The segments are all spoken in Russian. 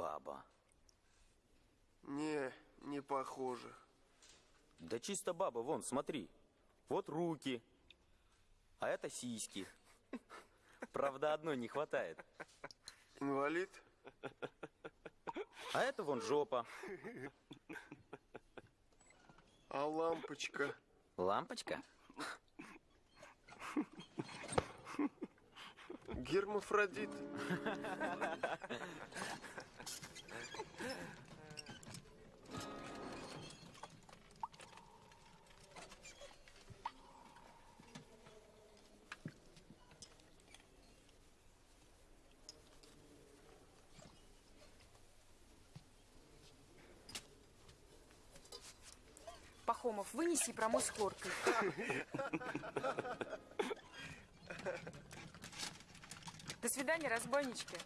баба. Не, не похоже. Да чисто баба, вон, смотри. Вот руки, а это сиськи. Правда, одной не хватает. Инвалид? А это вон жопа. А лампочка? Лампочка? Гермафродит. Пахомов, вынеси и промой с хлоркой. До свидания, разбойнички.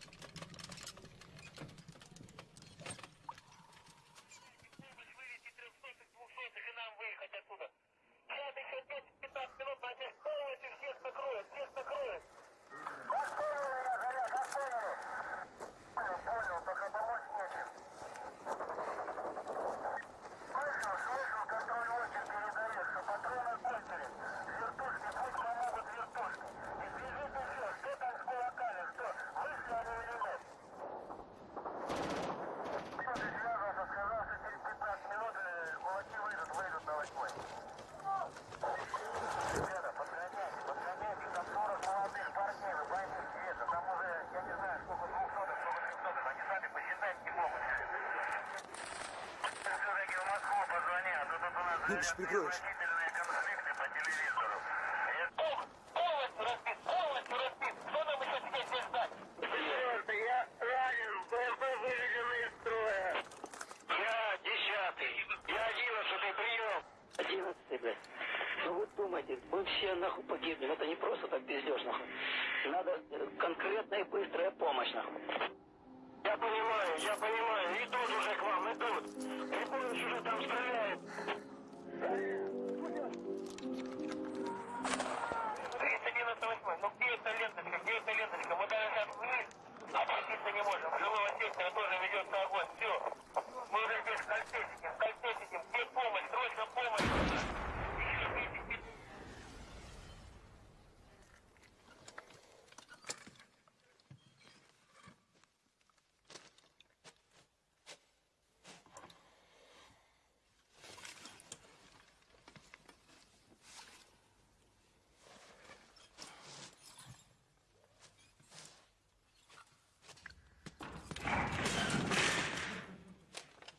Одиннадцатый, блядь. Ну вы думаете, мы все нахуй погибнем. Это не просто так бездеж, нахуй. Надо конкретная и быстрая помощь, нахуй. Я понимаю, я понимаю.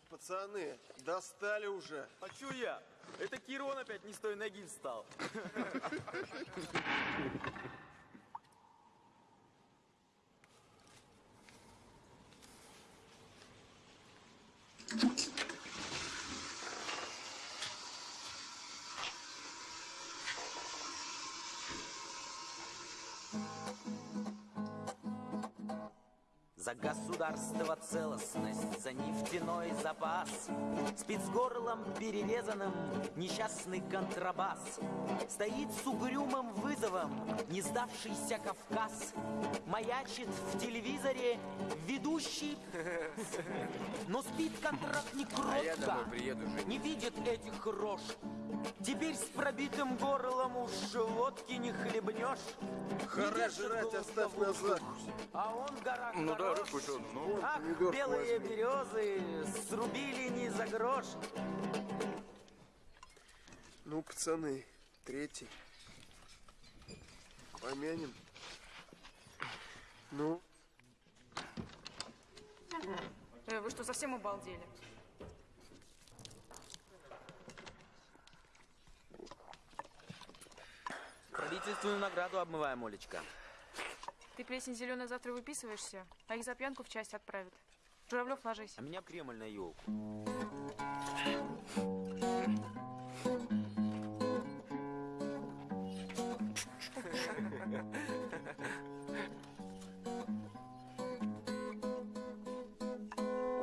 Пацаны, достали уже. А чё я? Это Кирон опять не с той ноги встал. государство целостность, за нефтяной запас. Спецгорлом перерезанным несчастный контрабас. Стоит с угрюмым вызовом не сдавшийся Кавказ. Маячит в телевизоре ведущий. Но спит контрактник А я домой кротко приеду. Не видит этих рож Теперь с пробитым горлом уж водки не хлебнешь держит жрать, оставь на назад. А он гора Ну да, хорош. рыбку что, ну. Ах, белые возьми. березы срубили не за грош. Ну, пацаны, третий. Помянем. Ну, Э, вы что, совсем обалдели? Правительственную награду обмываем, Олечка. Ты плесень зеленая завтра выписываешься, а их за пьянку в часть отправят. Журавлев, ложись. А меня Кремль на елку.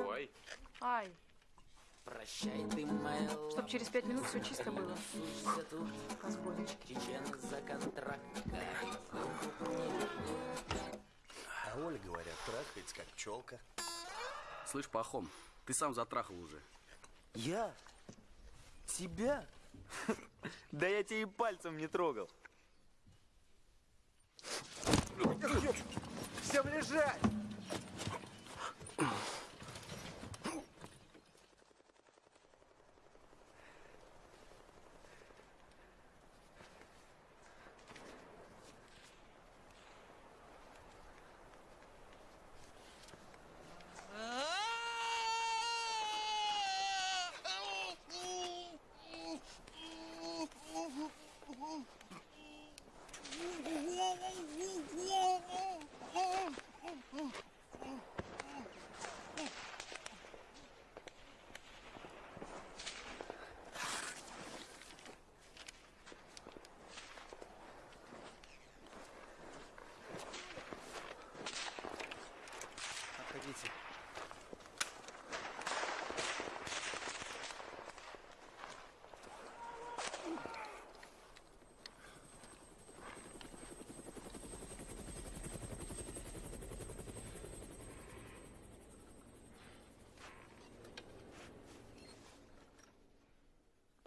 Ой. Ай, Прощай ты, моя чтоб через пять минут все чисто было. За контракт. А Оля, говорят, трахается как пчелка. Слышь, Пахом, ты сам затрахал уже. Я? Тебя? Да я тебе и пальцем не трогал. Всем лежать!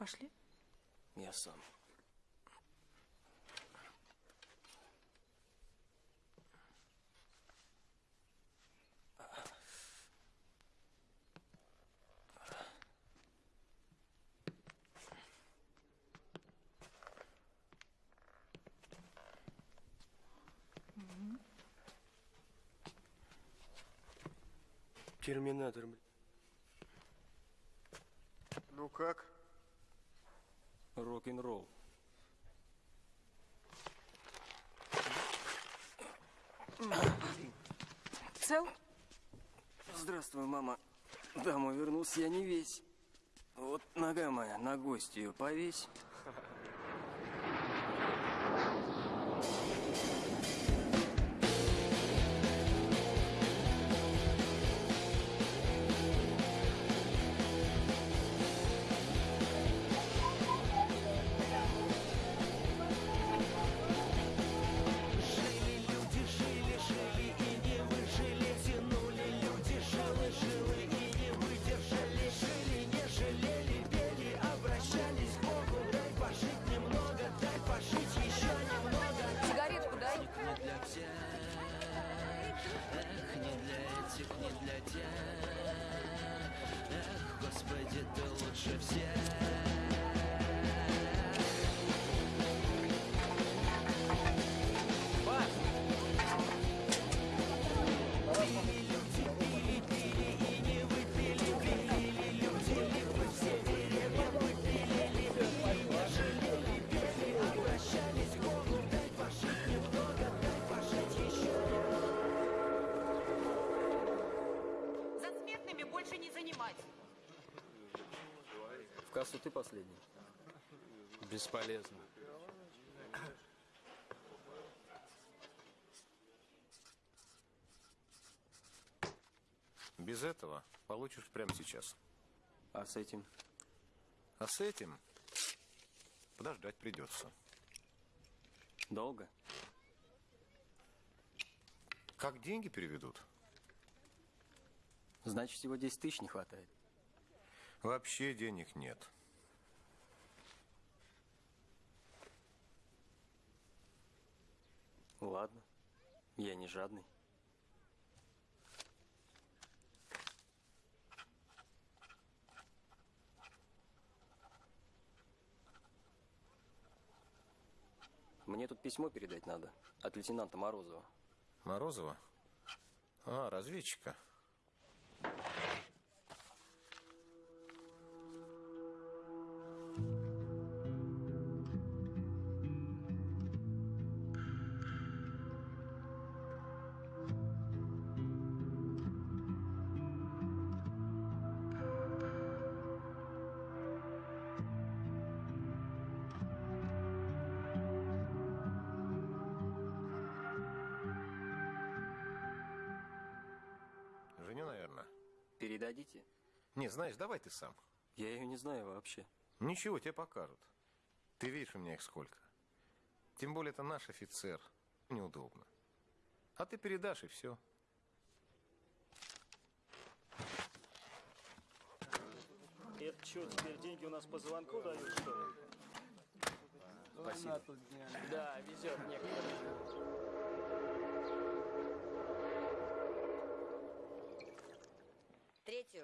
Пошли. Я сам. Терминатор, блин. Ну как? Рок-н-ролл. Цел? Здравствуй, мама. Домой вернулся я не весь. Вот нога моя на гостью повесь. Кассу ты последний. Бесполезно. Без этого получишь прямо сейчас. А с этим? А с этим подождать придется. Долго? Как деньги переведут? Значит, всего 10 тысяч не хватает. Вообще денег нет. Ладно. Я не жадный. Мне тут письмо передать надо. От лейтенанта Морозова. Морозова? А, разведчика. Не, знаешь, давай ты сам. Я ее не знаю вообще. Ничего, тебе покажут. Ты видишь, у меня их сколько. Тем более, это наш офицер. Неудобно. А ты передашь, и все. Это что, теперь деньги у нас по звонку дают, что ли? Спасибо. Ну, да, везет некоторым.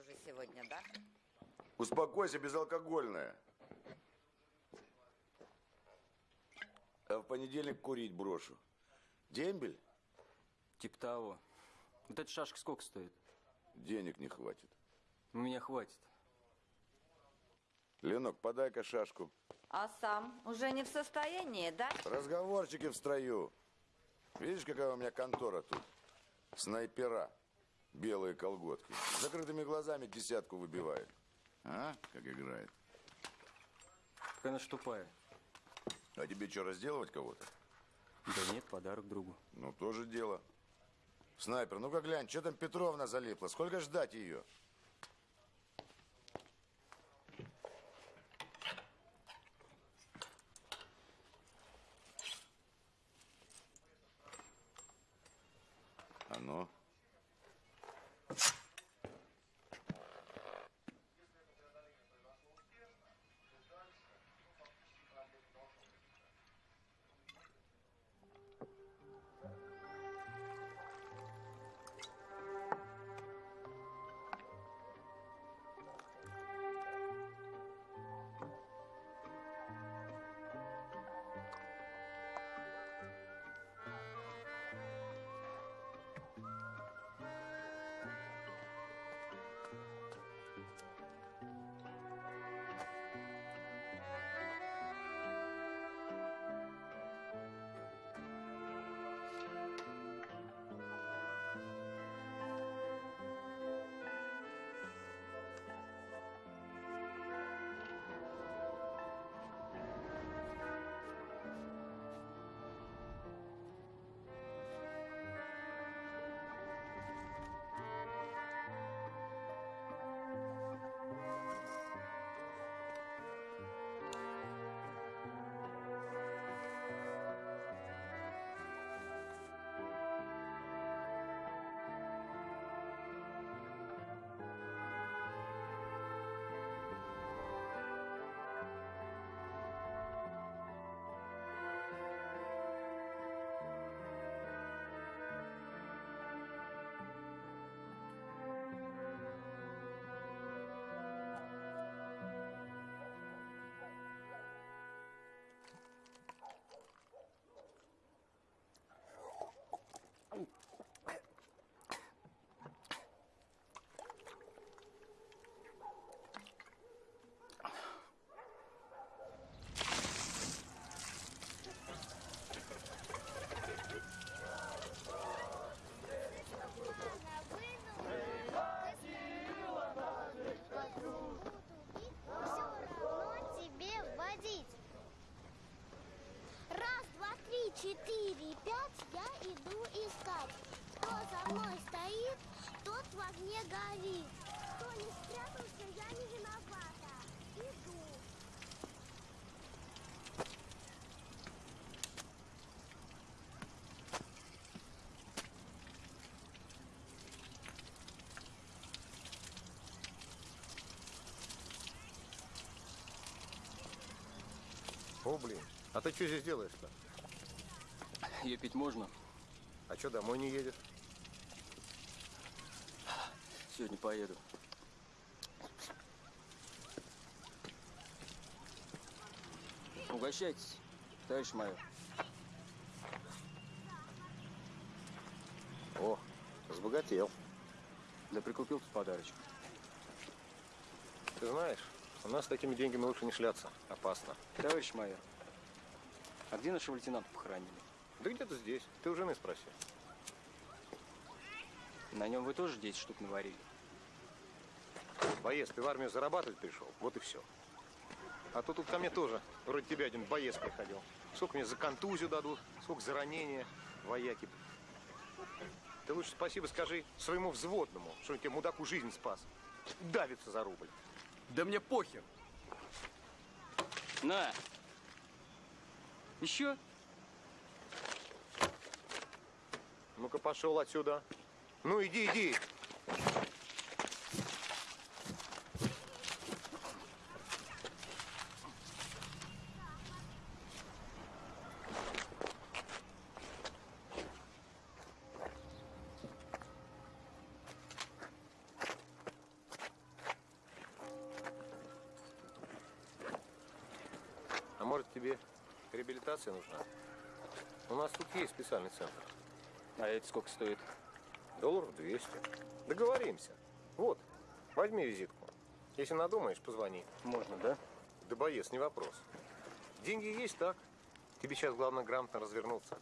Уже сегодня, да? Успокойся, безалкогольная. А в понедельник курить брошу. Дембель? Типа того. Вот эта шашка сколько стоит? Денег не хватит. У меня хватит. Ленок, подай-ка шашку. А сам уже не в состоянии, да? Разговорчики в строю. Видишь, какая у меня контора тут? Снайпера. Белые колготки. Закрытыми глазами десятку выбивает. А? Как играет. Какая она ж тупая. А тебе что, разделывать кого-то? Да нет, подарок другу. Ну, тоже дело. Снайпер, ну-ка глянь, что там Петровна залипла? Сколько ждать ее? О, блин. А ты что здесь делаешь-то? Ее пить можно? А что, домой не едешь? Сегодня поеду. Угощайтесь, товарищ майор. О, разбогател. Да прикупил тут подарочек. Ты знаешь, у нас с такими деньгами лучше не шляться. Опасно. Товарищ майор, а где нашего лейтенанта похоронили? Да где-то здесь. Ты у жены спроси. На нем вы тоже 10 штук наварили? Боец, ты в армию зарабатывать пришел. Вот и все. А то тут ко мне тоже, вроде тебя один боец приходил. Сколько мне за контузию дадут, сколько за ранение, вояки. Ты лучше спасибо скажи своему взводному, что он тебе мудаку жизнь спас. Давится за рубль. Да мне похер. На. Еще? Ну-ка пошел отсюда. Ну иди, иди. Может, тебе реабилитация нужна? У нас тут есть специальный центр. А это сколько стоит? Долларов 200. Договоримся. Вот, возьми визитку. Если надумаешь, позвони. Можно, да? Да боец, не вопрос. Деньги есть, так? Тебе сейчас главное грамотно развернуться.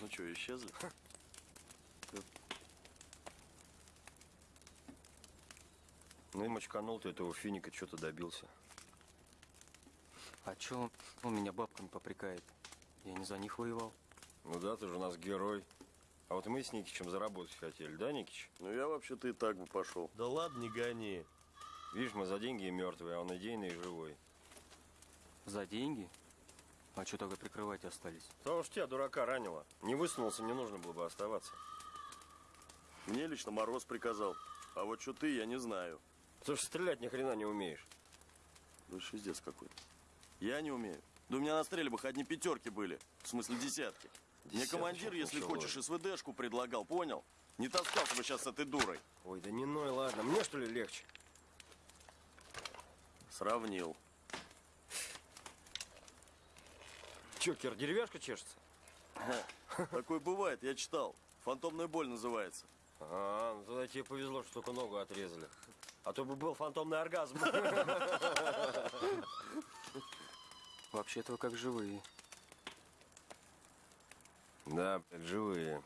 Ну что, исчезли? Ну и мочканул ты этого финика, что-то добился. А чё он меня бабками попрекает? Я не за них воевал. Ну да, ты же у нас герой. А вот мы с Никичем заработать хотели, да, Никич? Ну я вообще-то и так бы пошел. Да ладно, не гони. Видишь, мы за деньги мертвые, а он идейный и живой. За деньги? А что тогда прикрывать остались? Потому что тебя, дурака, ранило. Не высунулся, не нужно было бы оставаться. Мне лично Мороз приказал. А вот что ты, я не знаю. Ты же стрелять ни хрена не умеешь. Да шиздец какой-то. Я не умею. Да у меня на стрельбах одни пятерки были. В смысле десятки. Мне Десяточек командир, если хочешь, СВДшку предлагал, понял? Не таскался бы сейчас с этой дурой. Ой, да не ной, ладно. Мне что ли легче? Сравнил. Че, Кир, деревяшка чешется? Такое бывает, я читал. Фантомная боль называется. А, ну тогда тебе повезло, что только ногу отрезали. А то бы был фантомный оргазм. Вообще-то вы как живые. Да, блядь, живые.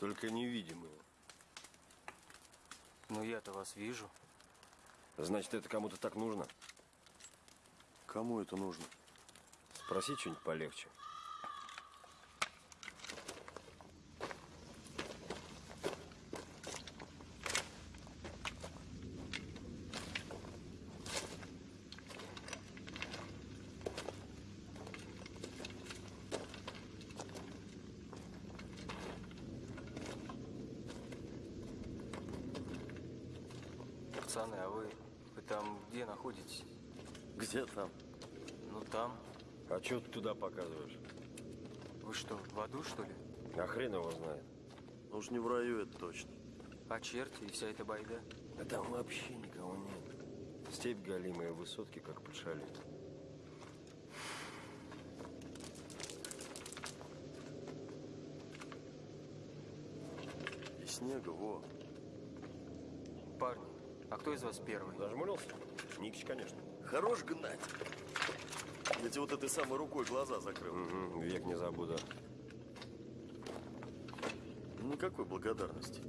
Только невидимые. Ну я-то вас вижу. Значит, это кому-то так нужно? Кому это нужно? Спроси что-нибудь полегче. Пацаны, а вы, вы там где находитесь? Где там? Ну там. Что ты туда показываешь? Вы что, в аду, что ли? А хрен его знает. Ну уж не в раю, это точно. А черти и вся эта байда? Да там вообще никого нет. Степь галимая, высотки как под шалит. И снега, во. Парни, а кто из вас первый? Зажмурился? Никич, конечно. Хорош гнать. Я тебе вот этой самой рукой глаза закрыл. Угу, век не забуду. Никакой благодарности.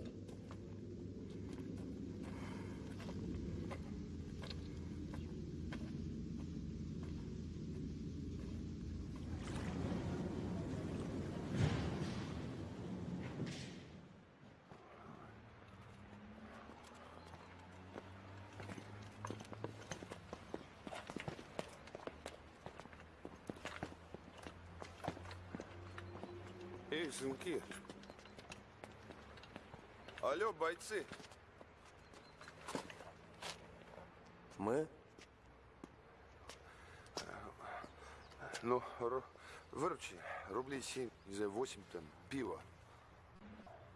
Сынки. Алло, бойцы. Мы? Ну, ру- выручи. Рублей семь, не знаю, восемь там, пиво.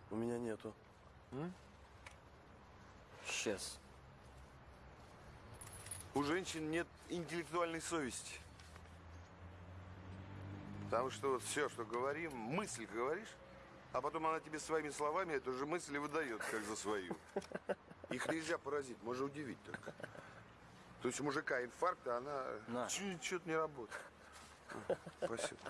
У меня нету. Сейчас. У женщин нет интеллектуальной совести. Потому что вот все, что говорим, мысль говоришь, а потом она тебе своими словами эту же мысль и выдает, как за свою. Их нельзя поразить, можно удивить только. То есть у мужика инфаркт, а она На. что-то не работает. Спасибо.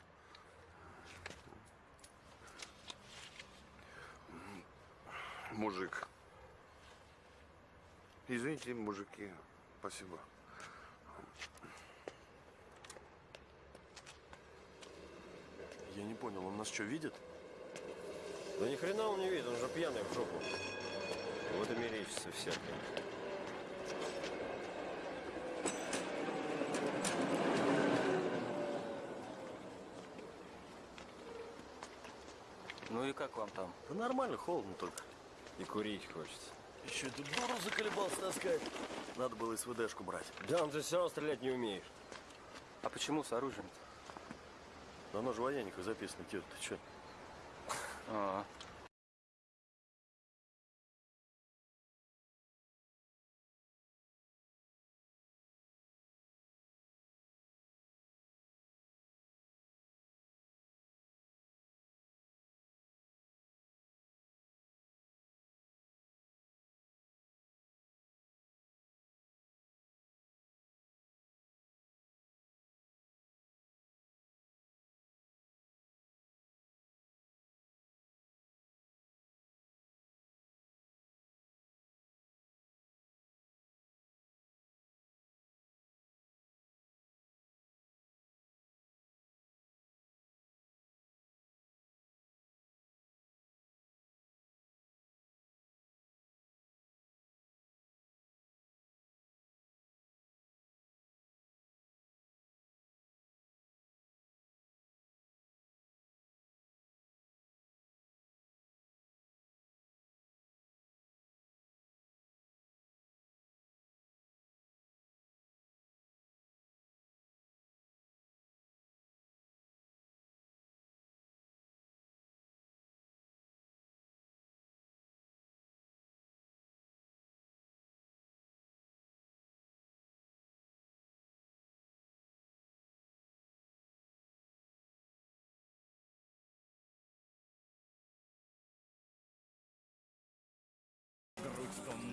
Мужик. Извините, мужики. Спасибо. Я не понял, он нас что, видит? Да ни хрена он не видит, он же пьяный в жопу. Вот и мерещится всякое. Ну и как вам там? Да нормально, холодно только. И курить хочется. Еще эту дуру заколебался таскать. Надо было СВДшку брать. Да, он же все равно стрелять не умеешь. А почему с оружием-то? Да оно же в военниках записано, Кир, ты что? А,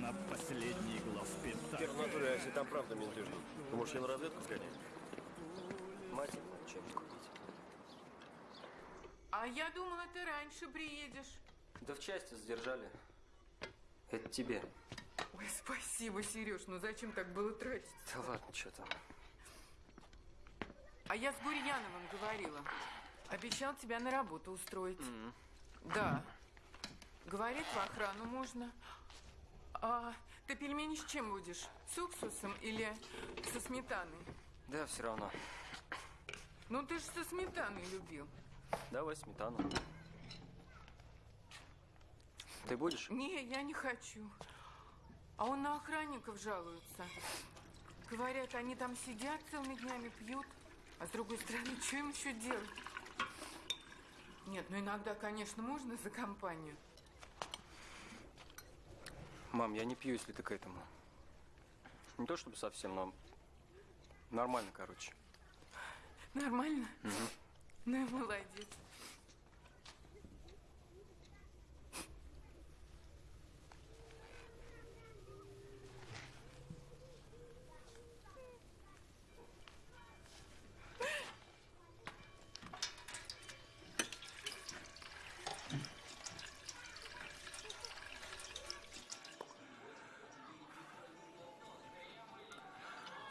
на последний главпитак. Кир, в натуре, а если там правда менты ждут? Ты можешь я на разведку сгонять? Мать, чем купить? А я думала, ты раньше приедешь. Да в части задержали. Это тебе. Ой, спасибо, Сереж, ну зачем так было тратить? Да ладно, что там. А я с Гурьяновым говорила. Обещал тебя на работу устроить. Да. Говорит, в охрану можно. А ты пельмени с чем будешь? С уксусом или со сметаной? Да, все равно. Ну ты же со сметаной любил. Давай сметану. Ты будешь? Не, я не хочу. А он на охранников жалуется. Говорят, они там сидят целыми днями, пьют. А с другой стороны, что им еще делать? Нет, ну иногда, конечно, можно за компанию. Мам, я не пью, если ты к этому. Не то чтобы совсем, но нормально, короче. Нормально? Ну и молодец.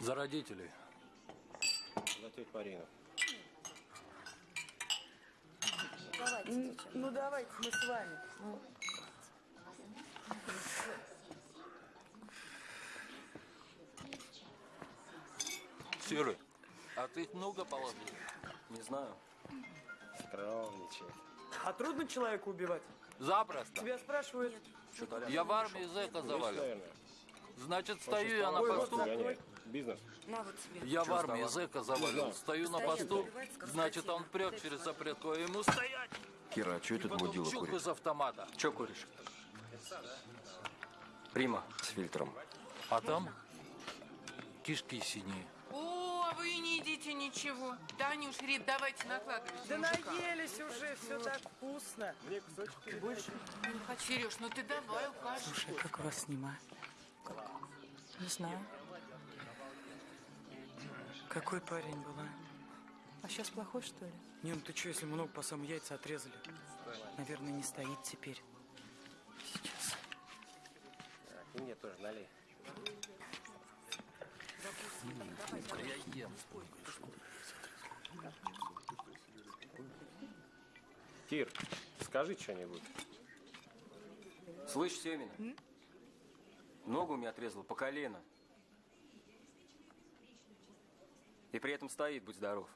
За родителей. За тетю Марину. Ну, ну давайте, мы с вами. Серый, а ты их много положил? Не знаю. Скромничает. А трудно человека убивать? Запросто. Тебя спрашивают. Я в армии зэка завалил. Значит, стою я на Ой, вот посту. Бизнес. На вот тебе. Я в армии зэка завалил. Стою на посту, значит, он прет через запретку, а ему стоять. Кира, а что этот мудила курит? из автомата. Че куришь? Прима. С фильтром. А там кишки синие. О, а вы не едите ничего. Танюш, Рит, давайте накладывайте. Да мужика. наелись уже, все так вкусно. Мне кусочек. Ты больше? Не хочу. Сереж, ну ты давай укажешь. Слушай, как вас снимать? Не знаю. Какой парень был, а? А сейчас плохой, что ли? Не, ну ты что, если много по самым яйца отрезали? Наверное, не стоит теперь. Сейчас. Так, и мне тоже налей. Я ем. Кир, скажи что-нибудь. Слышь, Семина? Ногу мне отрезала по колено. И при этом стоит, будь здоров.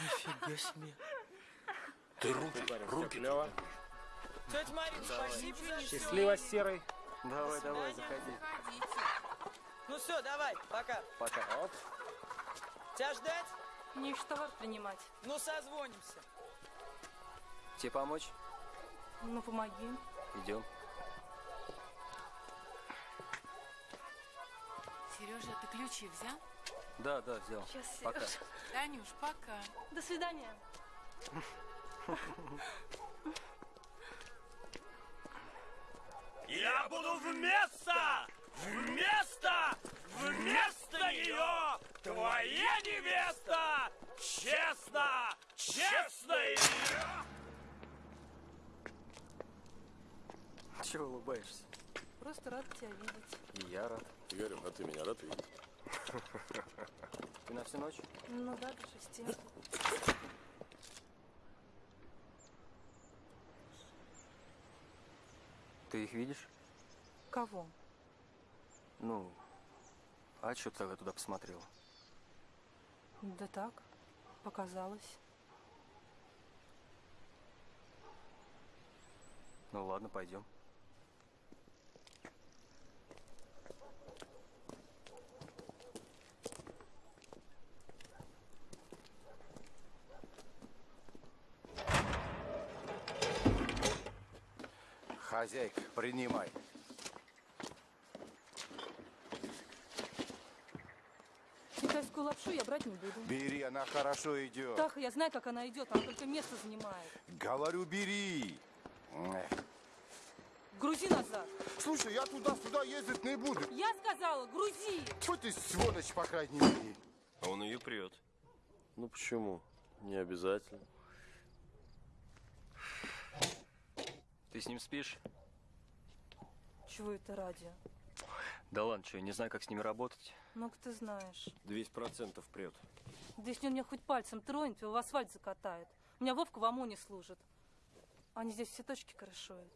Нифига себе. Ты руки, руки. Клево. Тетя Марина, спасибо. Счастливо, Серый. Давай, давай, заходи. Ну все, давай, пока. Пока. Вот. Тебя ждать? Не что товар принимать. Ну, созвонимся. Тебе помочь? Ну, помоги. Идем. Сережа, ты ключи взял? Да, да, взял. Сейчас, Пока. Танюш, пока. До свидания. Я буду вместо, вместо, вместо нее твоя невеста! Честно, честно ее! Чего улыбаешься? Просто рад тебя видеть. И я рад. Игорь, а ты меня рад видеть? Ты на всю ночь? Ну да, до шести. Ты их видишь? Кого? Ну, а что ты тогда туда посмотрела? Да так, показалось. Ну ладно, пойдем. Хозяйка, принимай. Китайскую лапшу я брать не буду. Бери, она хорошо идет. Таха, я знаю, как она идет, она только место занимает. Говорю, бери. Грузи назад. Слушай, я туда-сюда ездить не буду. Я сказала, грузи. Что ты сволочь, по крайней мере? А он ее прет. Ну почему? Не обязательно. Ты с ним спишь? Чего это ради? Да ладно, что, я не знаю, как с ними работать. Ну-ка ты знаешь. 200% прет. Да если он меня хоть пальцем тронет, его в асфальт закатает. У меня Вовка в ОМОНе служит. Они здесь все точки крышуют.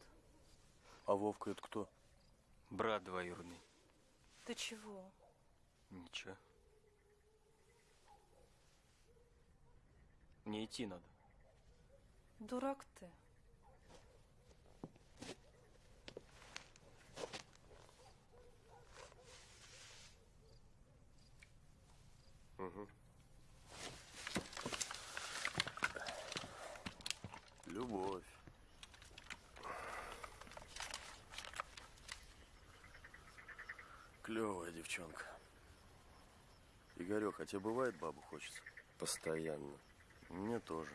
А Вовка это кто? Брат двоюродный. Ты чего? Ничего. Мне идти надо. Дурак ты. Угу. Любовь. Клевая девчонка. Игорек, а тебе бывает бабу хочется? Постоянно. Мне тоже.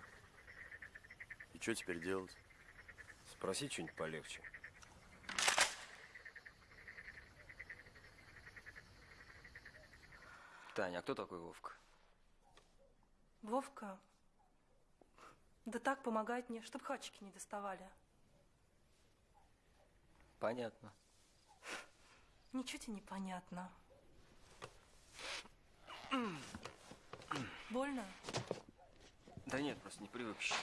И что теперь делать? Спроси что-нибудь полегче. Таня, а кто такой Вовка? Вовка? Да так помогает мне, чтоб хачики не доставали. Понятно. Ничего тебе не понятно. Больно? Да нет, просто не привык еще.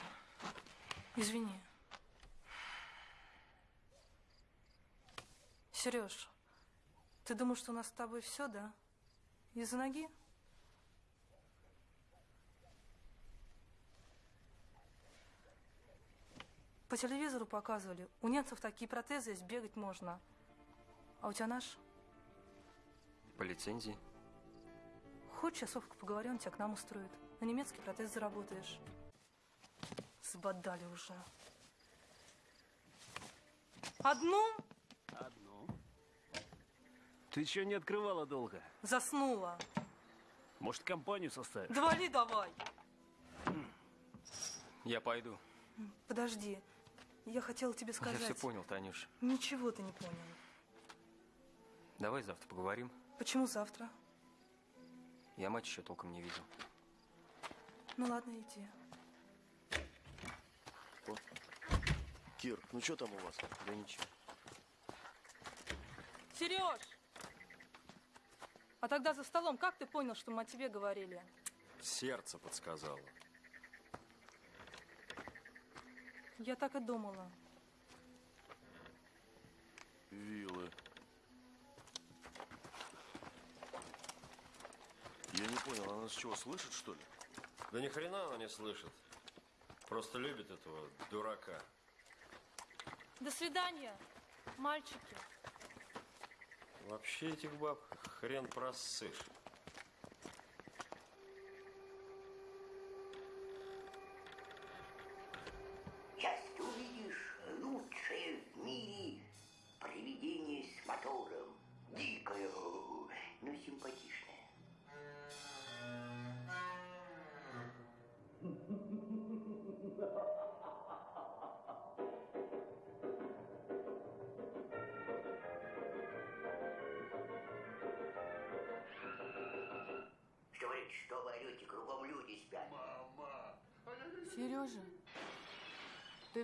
Извини. Сереж, ты думаешь, что у нас с тобой все, да? Из-за ноги? По телевизору показывали, у немцев такие протезы есть, бегать можно. А у тебя наш? По лицензии. Хочешь, я с Вовкой поговорю, он тебя к нам устроит. На немецкий протез заработаешь. Сбодали уже. Одну. Ты еще не открывала долго. заснула. Может, компанию составишь? Да вали давай. Я пойду. Подожди. Я хотела тебе сказать. Я все понял, Танюш. Ничего ты не понял. Давай завтра поговорим. Почему завтра? Я мать еще толком не видел. Ну ладно, иди. Кир, ну что там у вас? Да ничего. Сереж! А тогда за столом как ты понял, что мы о тебе говорили? Сердце подсказало. Я так и думала. Вилы. Я не понял, она нас чего, слышит, что ли? Да ни хрена она не слышит. Просто любит этого дурака. До свидания, мальчики. Вообще этих баб хрен просышь.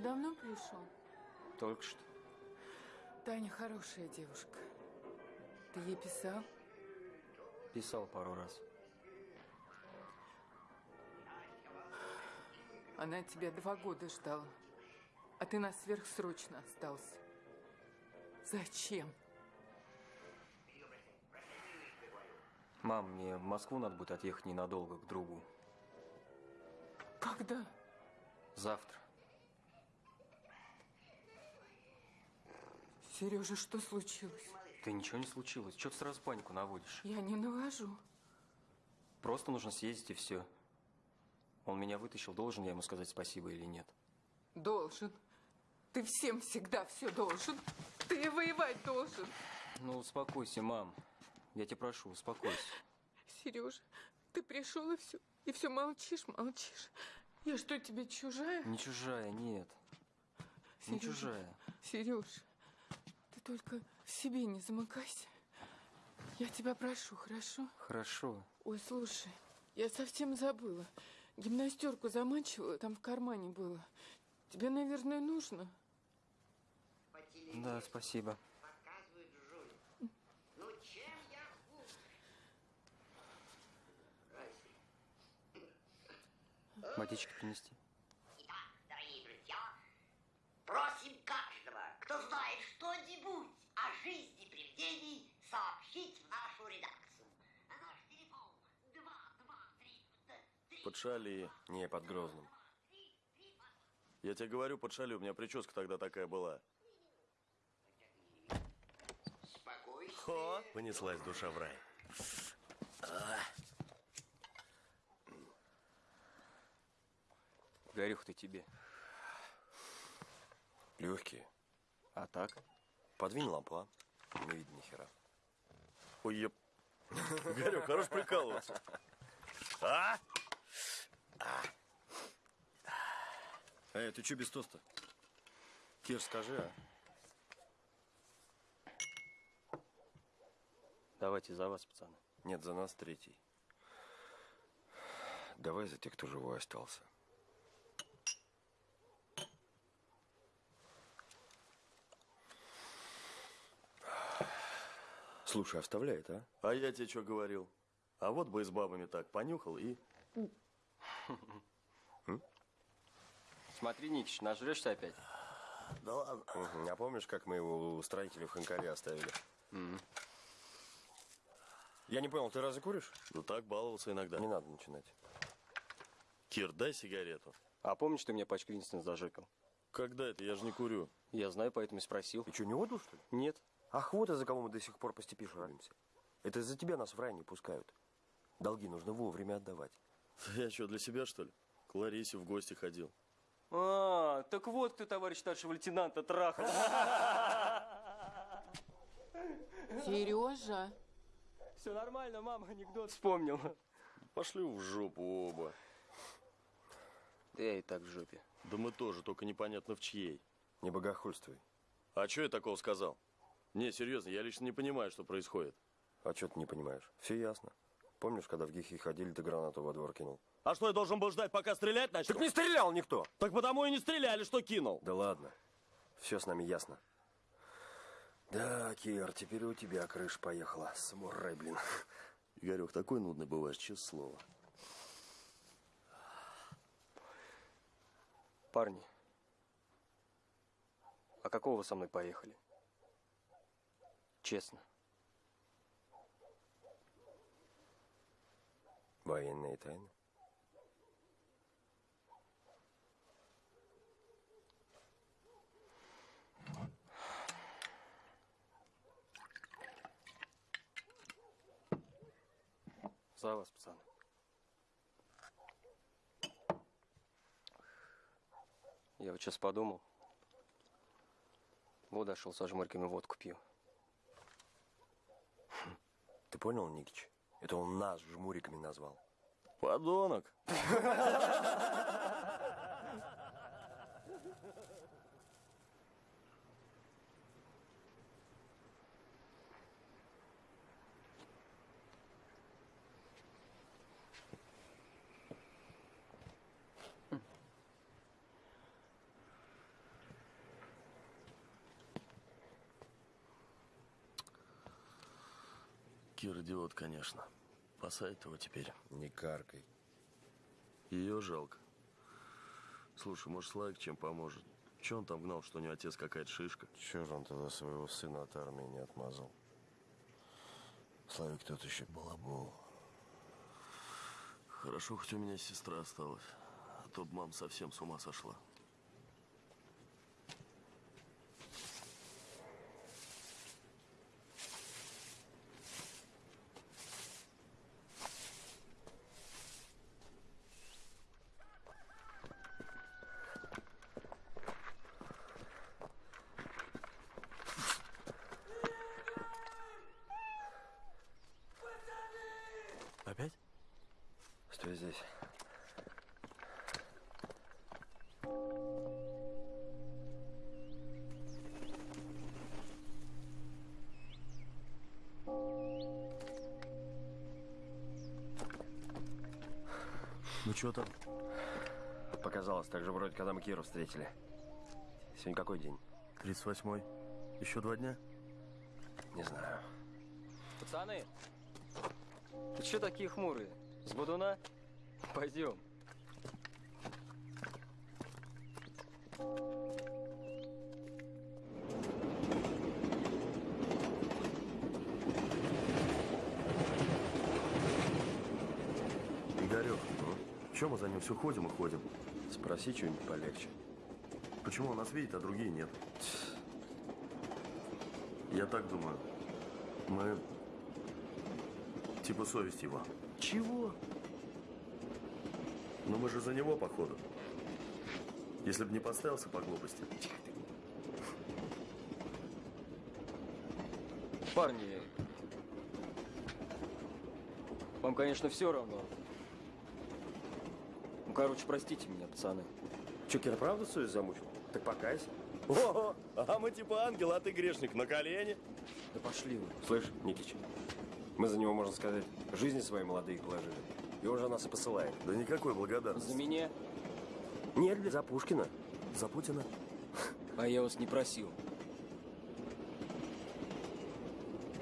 Давно пришел? Только что. Таня хорошая девушка. Ты ей писал? Писал пару раз. Она тебя два года ждала. А ты нас сверхсрочно остался. Зачем? Мам, мне в Москву надо будет отъехать ненадолго к другу. Когда? Завтра. Сережа, что случилось? Да ничего не случилось. Чего ты сразу панику наводишь? Я не навожу. Просто нужно съездить и все. Он меня вытащил, должен я ему сказать спасибо или нет? Должен. Ты всем всегда все должен. Ты и воевать должен. Ну, успокойся, мам. Я тебя прошу, успокойся. Сережа, ты пришел и все, и все молчишь, молчишь. Я что, тебе чужая? Не чужая, нет. Не Сережа, чужая. Сереж, Ты только в себе не замыкайся. Я тебя прошу, хорошо? Хорошо. Ой, слушай, я совсем забыла. Гимнастерку заманчивала, там в кармане было. Тебе, наверное, нужно? Да, спасибо. Ну чем я хуже? Водички принести? Итак, дорогие друзья, каждого, кто знает что-нибудь о жизни привидений, сообщить в нашу редакцию. Наш телефон 223... Под шали. Не, под Грозным. Я тебе говорю, под шали. У меня прическа тогда такая была. Хо! Понеслась душа в рай. А, Горюх-то тебе. Легкие. А так? Подвинь лампу, а? Не видно ни хера. Ой, еп. Горюх, хорош прикалываться. А? Эй, ты что без тоста? Кир, скажи, а? Давайте за вас, пацаны. Нет, за нас третий. Давай за тех, кто живой остался. Слушай, оставляет, а? А я тебе что говорил? А вот бы и с бабами так понюхал и... Смотри, Никич, нажрешься опять. Да ладно. А помнишь, как мы его у строителей в Ханкаре оставили? Я не понял, ты разве куришь? Ну так, баловался иногда. Не надо начинать. Кир, дай сигарету. А помнишь, ты мне пачку Винстона зажикал? Когда это? Я же не курю. Я знаю, поэтому и спросил. Ты что, не отдал, что ли? Нет. Ах, вот из-за кого мы до сих пор по степи шаримся. Это из-за тебя нас в рай не пускают. Долги нужно вовремя отдавать. Я что, для себя, что ли? К Ларисе в гости ходил. А, так вот кто товарищ старшего лейтенанта трахал. Сережа. Все нормально, мама анекдот вспомнил. Пошли в жопу оба. Да я и так в жопе. Да мы тоже, только непонятно в чьей. Не богохульствуй. А что я такого сказал? Не, серьезно, я лично не понимаю, что происходит. А что ты не понимаешь? Все ясно. Помнишь, когда в Гихе ходили, ты гранату во двор кинул? А что, я должен был ждать, пока стрелять начнут? Так не стрелял никто! Так потому и не стреляли, что кинул. Да ладно. Все с нами ясно. Да, Кир, теперь у тебя крыша поехала. Самурай, блин. Игорек, такой нудный бываешь, честное слово. Парни, а какого вы со мной поехали? Честно. Военные тайны? За вас, пацаны. Я вот сейчас подумал. Вот дошел со жмырками водку пью. Понял, Никич? Это он нас жмуриками назвал. Подонок. Идиот, конечно. Посадит его теперь. Не каркай. Ее жалко. Слушай, может, Славик чем поможет? Че он там гнал, что у него отец какая-то шишка? Чего же он тогда своего сына от армии не отмазал? Славик тот еще балабол. Хорошо, хоть у меня сестра осталась. А то б мама совсем с ума сошла. Когда мы Киру встретили. Сегодня какой день? 38-й. Еще два дня? Не знаю. Пацаны, ты что такие хмурые? С Будуна? Пойдем. Игорек, Че мы за ним все ходим и ходим? Спроси что-нибудь полегче. Почему он нас видит, а другие нет? Я так думаю. Мы типа совесть его. Чего? Но мы же за него, походу. Если бы не поставился по глупости. Парни, вам, конечно, все равно. Ну, короче, простите меня, пацаны. Че, Кира, правда совесть замучил? Так покайся. О, а мы типа ангел, а ты грешник. На колени. Да пошли вы. Слышь, Никич, мы за него, можно сказать, жизни свои молодые положили. И он же нас и посылает. Да никакой благодарности. За меня? Нет, за Пушкина. За Путина. А я вас не просил.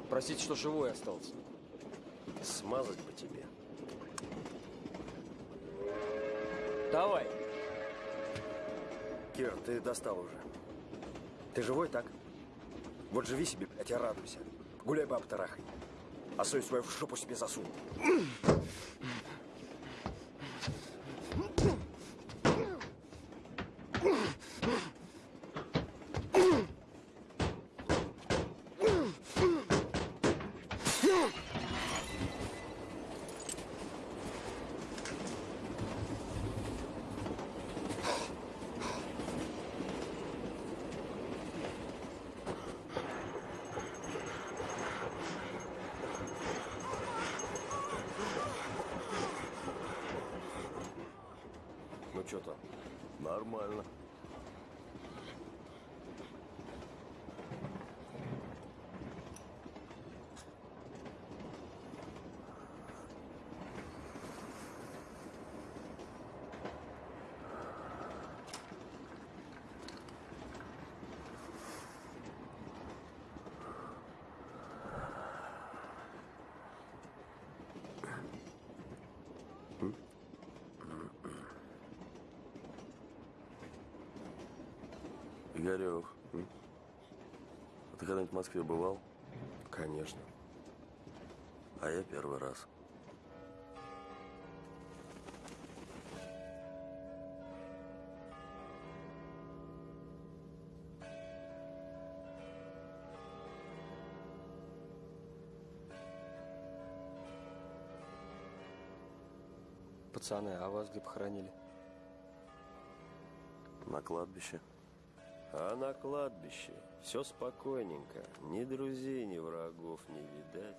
Простите, что живой остался. Смазать бы тебе. Давай. Кир, ты достал уже. Ты живой, так? Вот живи себе, блядь, и радуйся. Гуляй баб тарахай. А совесть свою в шопу себе засунь. Ну что там? Нормально. М? а ты когда-нибудь в Москве бывал? Конечно. А я первый раз. Пацаны, а вас где похоронили? На кладбище. А на кладбище все спокойненько. Ни друзей, ни врагов не видать.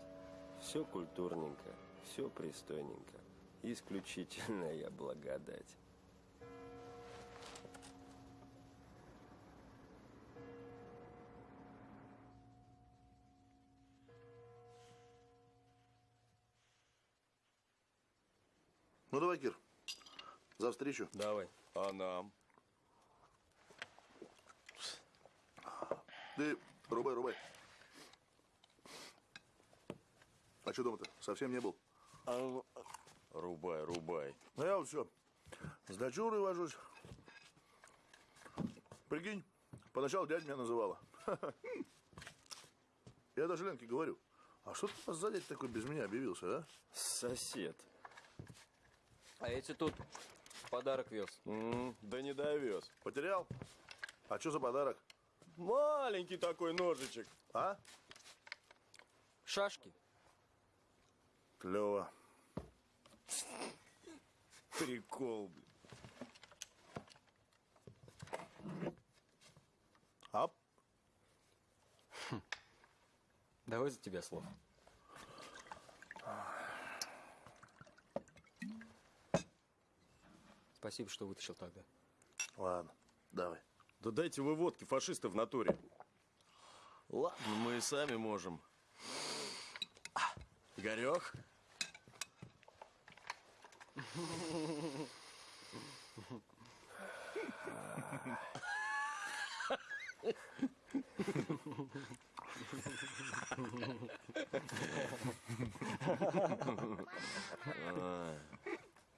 Все культурненько, все пристойненько. Исключительная благодать. Ну давай, Кир. За встречу. Давай. А нам? Ты рубай, рубай. А что дома-то? Совсем не был? А, рубай, рубай. Ну я вот все. С дочурой вожусь. Прикинь, поначалу дядя меня называла. Я даже Ленке говорю, а что ты у нас за дядя такой без меня объявился, а? Сосед. А эти тут подарок вез. да не довез. Потерял? А что за подарок? Маленький такой ножичек. А? Шашки. Клево. Прикол. блин. Ап. Давай за тебя слово. Спасибо, что вытащил тогда. Ладно, давай. Да дайте вы водки, фашисты в натуре. Ладно, мы и сами можем. Игорек?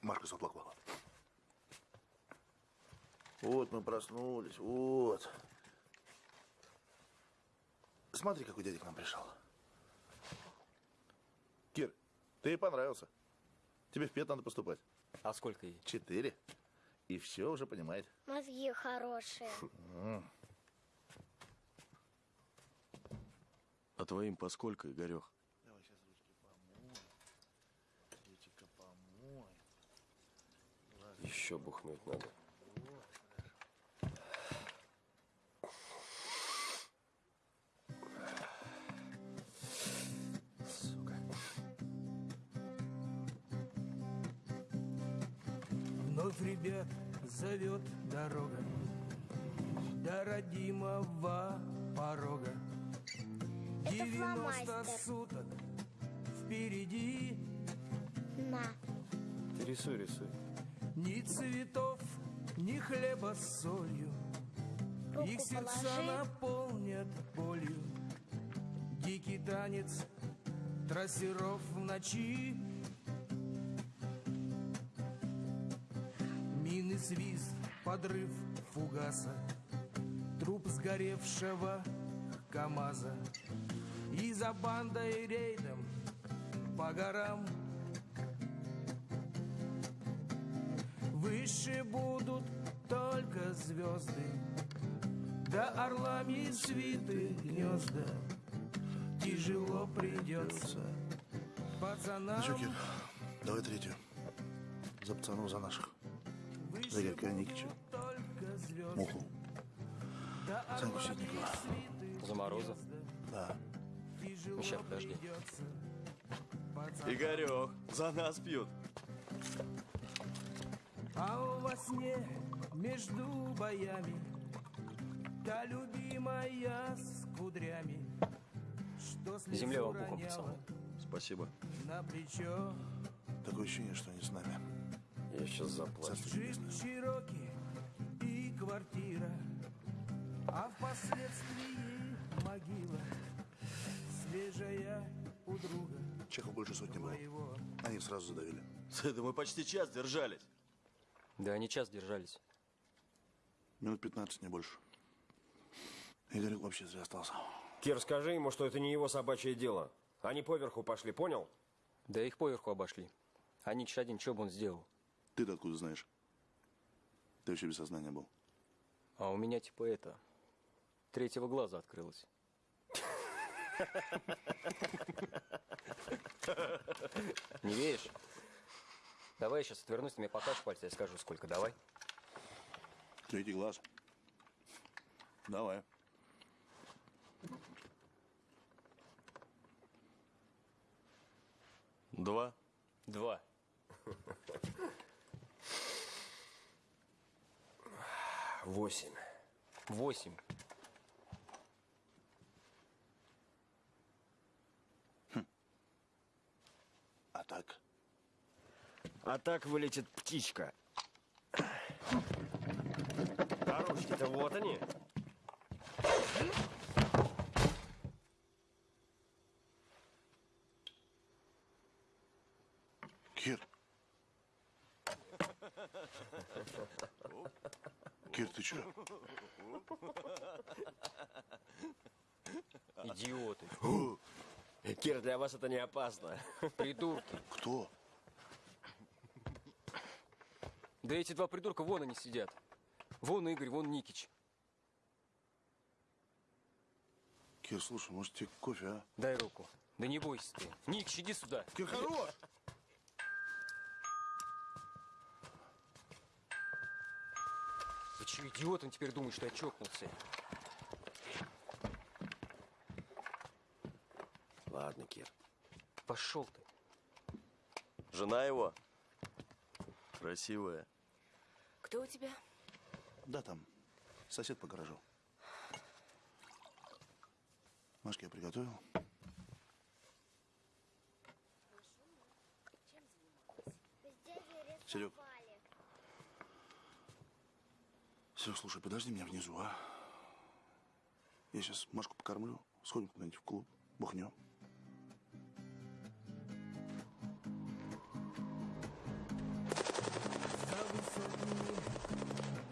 Машка заплакала. Вот мы проснулись, вот. Смотри, какой дядя к нам пришел. Кир, ты ей понравился. Тебе в пет надо поступать. А сколько ей? Четыре. И все уже понимает. Мозги хорошие. А твоим поскольку, Игорех? Давай сейчас ручки помой. Ручка помой. Еще бухнуть надо. Ребят зовет дорога До родимого порога Это 90 фломастер. суток впереди На. Ты рисуй, рисуй. Ни цветов, ни хлеба с солью Руку Их сердца положи. наполнят болью Дикий танец трассеров в ночи свист, подрыв фугаса Труп сгоревшего КамАЗа И за бандой рейдом по горам Выше будут только звезды Да орлами свиты гнезда Тяжело придется пацанам Кир, давай третью. За пацанов, за наших. За Игорька Никича. Муху. Саньку Ситникова. За Мороза? Да. Сейчас, подожди. Игорех, за нас пьют. А во сне между боями Та любимая с кудрями Что Земля вам пухом. Спасибо. На плечо Такое ощущение, что они с нами. Я сейчас заплачу. Джип Чироки и квартира А впоследствии могила Свежая у друга Чехов больше сотни было. Они сразу задавили. Да мы почти час держались. Да они час держались. Минут 15, не больше. Игорек вообще зря остался. Кир, скажи ему, что это не его собачье дело. Они поверху пошли, понял? Да их поверху обошли. А Никиш один, что бы он сделал? Ты-то откуда знаешь? Ты вообще без сознания был. А у меня типа это... Третьего глаза открылось. Не веришь? Давай я сейчас отвернусь, ты мне покажешь пальцы, я скажу, сколько. Давай. Третий глаз. Давай. Два. Два. Восемь. Восемь. А так? А так вылетит птичка. Ручки-то вот они. Кир. Кир, ты чё? Идиоты. Кир, для вас это не опасно. Придурки. Кто? Да эти два придурка вон они сидят. Вон Игорь, вон Никич. Кир, слушай, может тебе кофе, а? Дай руку. Да не бойся ты. Никич, иди сюда. Кир, хорош! Что, идиот, он теперь думает, что я чокнулся? Ладно, Кир. Пошел ты. Жена его. Красивая. Кто у тебя? Да, там. Сосед по гаражу. Машке я приготовил. Дяди Серег. Серег, слушай, подожди меня внизу, а? Я сейчас Машку покормлю, сходим куда-нибудь в клуб, бухнем. За высокими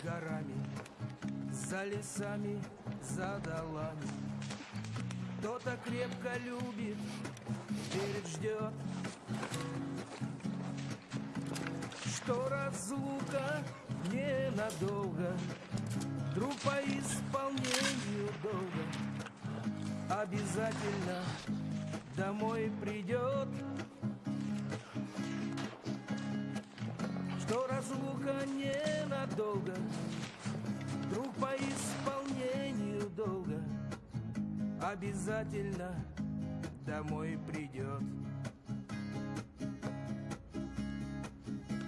горами, за лесами, за долами. Кто-то крепко любит, верит, ждет, что разлука ненадолго, Друг по исполнению долга обязательно домой придет. Что разлука ненадолго, Друг по исполнению долга обязательно домой придет.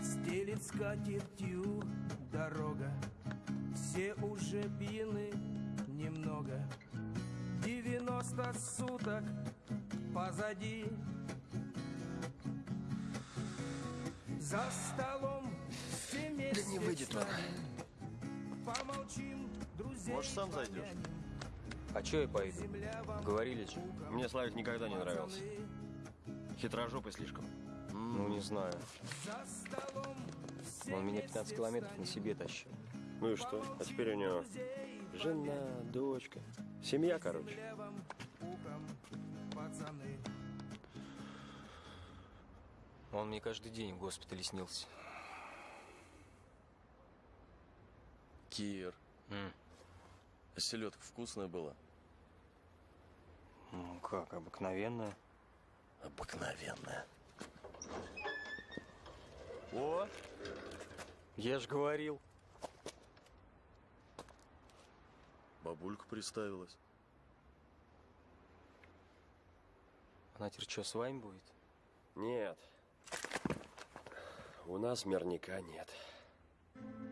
Стелит скатертью все уже пьяны немного. Девяносто суток позади. За столом все вместе не выйдет он. Помолчим, друзей Может, сам зайдешь? А чё я пойду? Говорили же. Мне Славик никогда не нравился. Хитрожопый слишком. Ну, не знаю. За столом все Он меня 15 километров на себе тащил. Ну и что? А теперь у него жена, дочка. Семья, короче. Он мне каждый день в госпитале снился. Кир. А селедка вкусная была? Ну как, обыкновенная. Обыкновенная. О! Я ж говорил. Бабулька приставилась. Она теперь что, с вами будет? Нет. У нас мирника нет. Мрет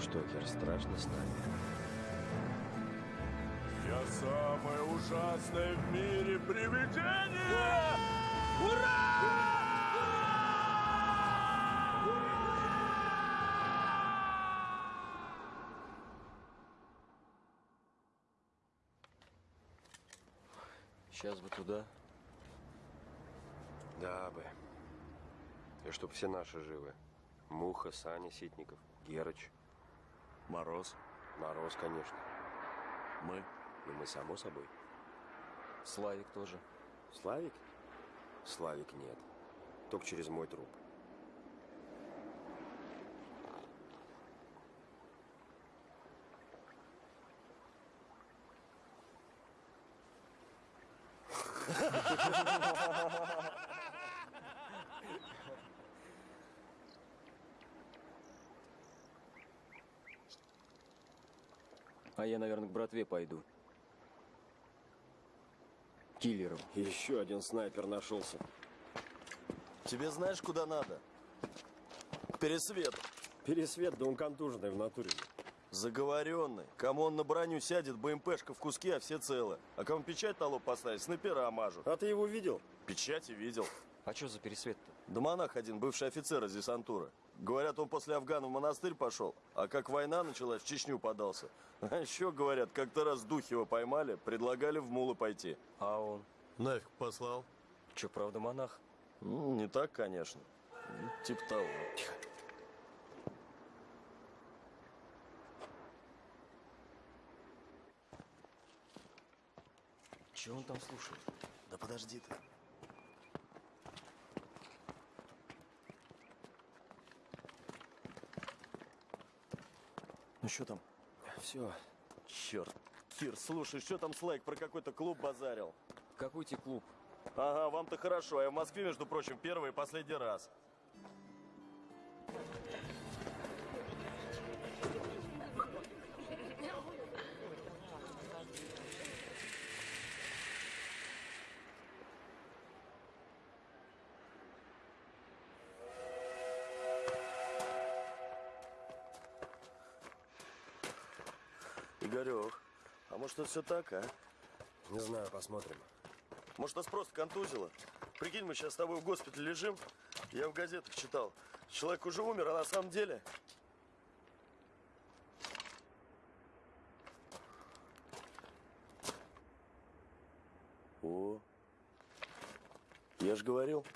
Что, Кир, страшно с нами? Я самое ужасное в мире привидение! Сейчас бы туда. Да бы. И чтоб все наши живы. Муха, Саня, Ситников, Герыч. Мороз. Мороз, конечно. Мы? Ну, мы, само собой. Славик тоже. Славик? Славик нет. Только через мой труп. А я, наверное, к братве пойду. Киллером. Еще один снайпер нашелся. Тебе знаешь, куда надо? К пересвету. Пересвет, да он контуженный в натуре. Заговоренный. Кому он на броню сядет, БМПшка в куски, а все целы. А кому печать на лоб поставить, снайпера мажут. А ты его видел? Печати видел. А что за пересвет-то? Да монах один, бывший офицер из десантуры. Говорят, он после Афгана в монастырь пошел, а как война началась, в Чечню подался. А еще, говорят, как-то раз Духева поймали, предлагали в Мулы пойти. А он? Нафиг послал. Че, правда, монах? Ну, не так, конечно. Ну, Типа того. Че он там слушает? Да подожди ты. Что там? Все. Черт, Кир, слушай, что там Слайк про какой-то клуб базарил? Какой тебе клуб? Ага, вам-то хорошо, а я в Москве, между прочим, первый и последний раз. Это все так, а? Не знаю, посмотрим. Может, нас просто контузило? Прикинь, мы сейчас с тобой в госпитале лежим. Я в газетах читал. Человек уже умер, а на самом деле... О, я же говорил.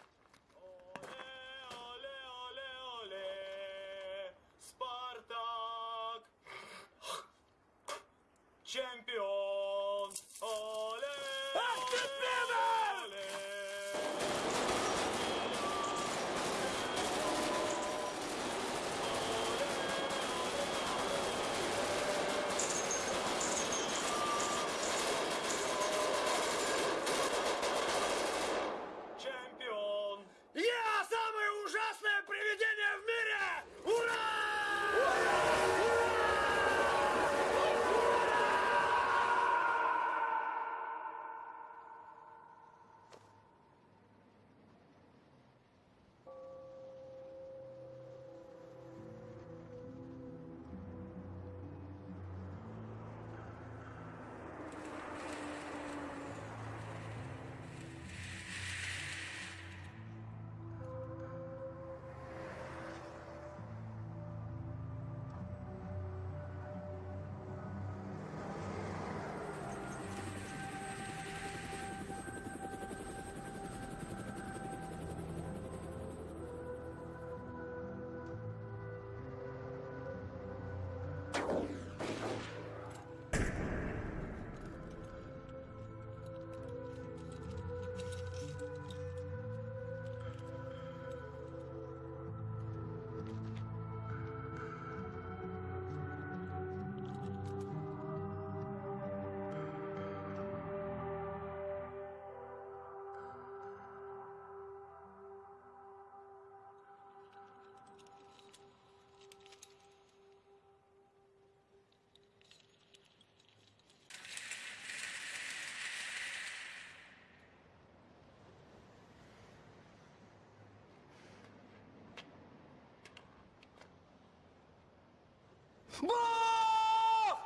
Бог!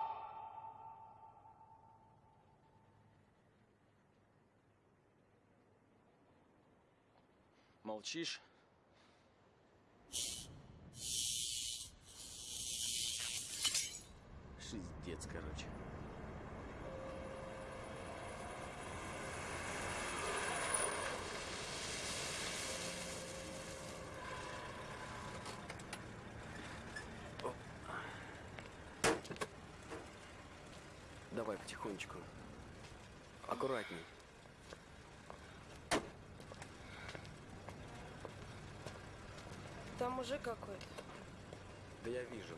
Молчишь? Шиздец, короче. Давай потихонечку. Аккуратней. Там мужик какой-то. Да я вижу.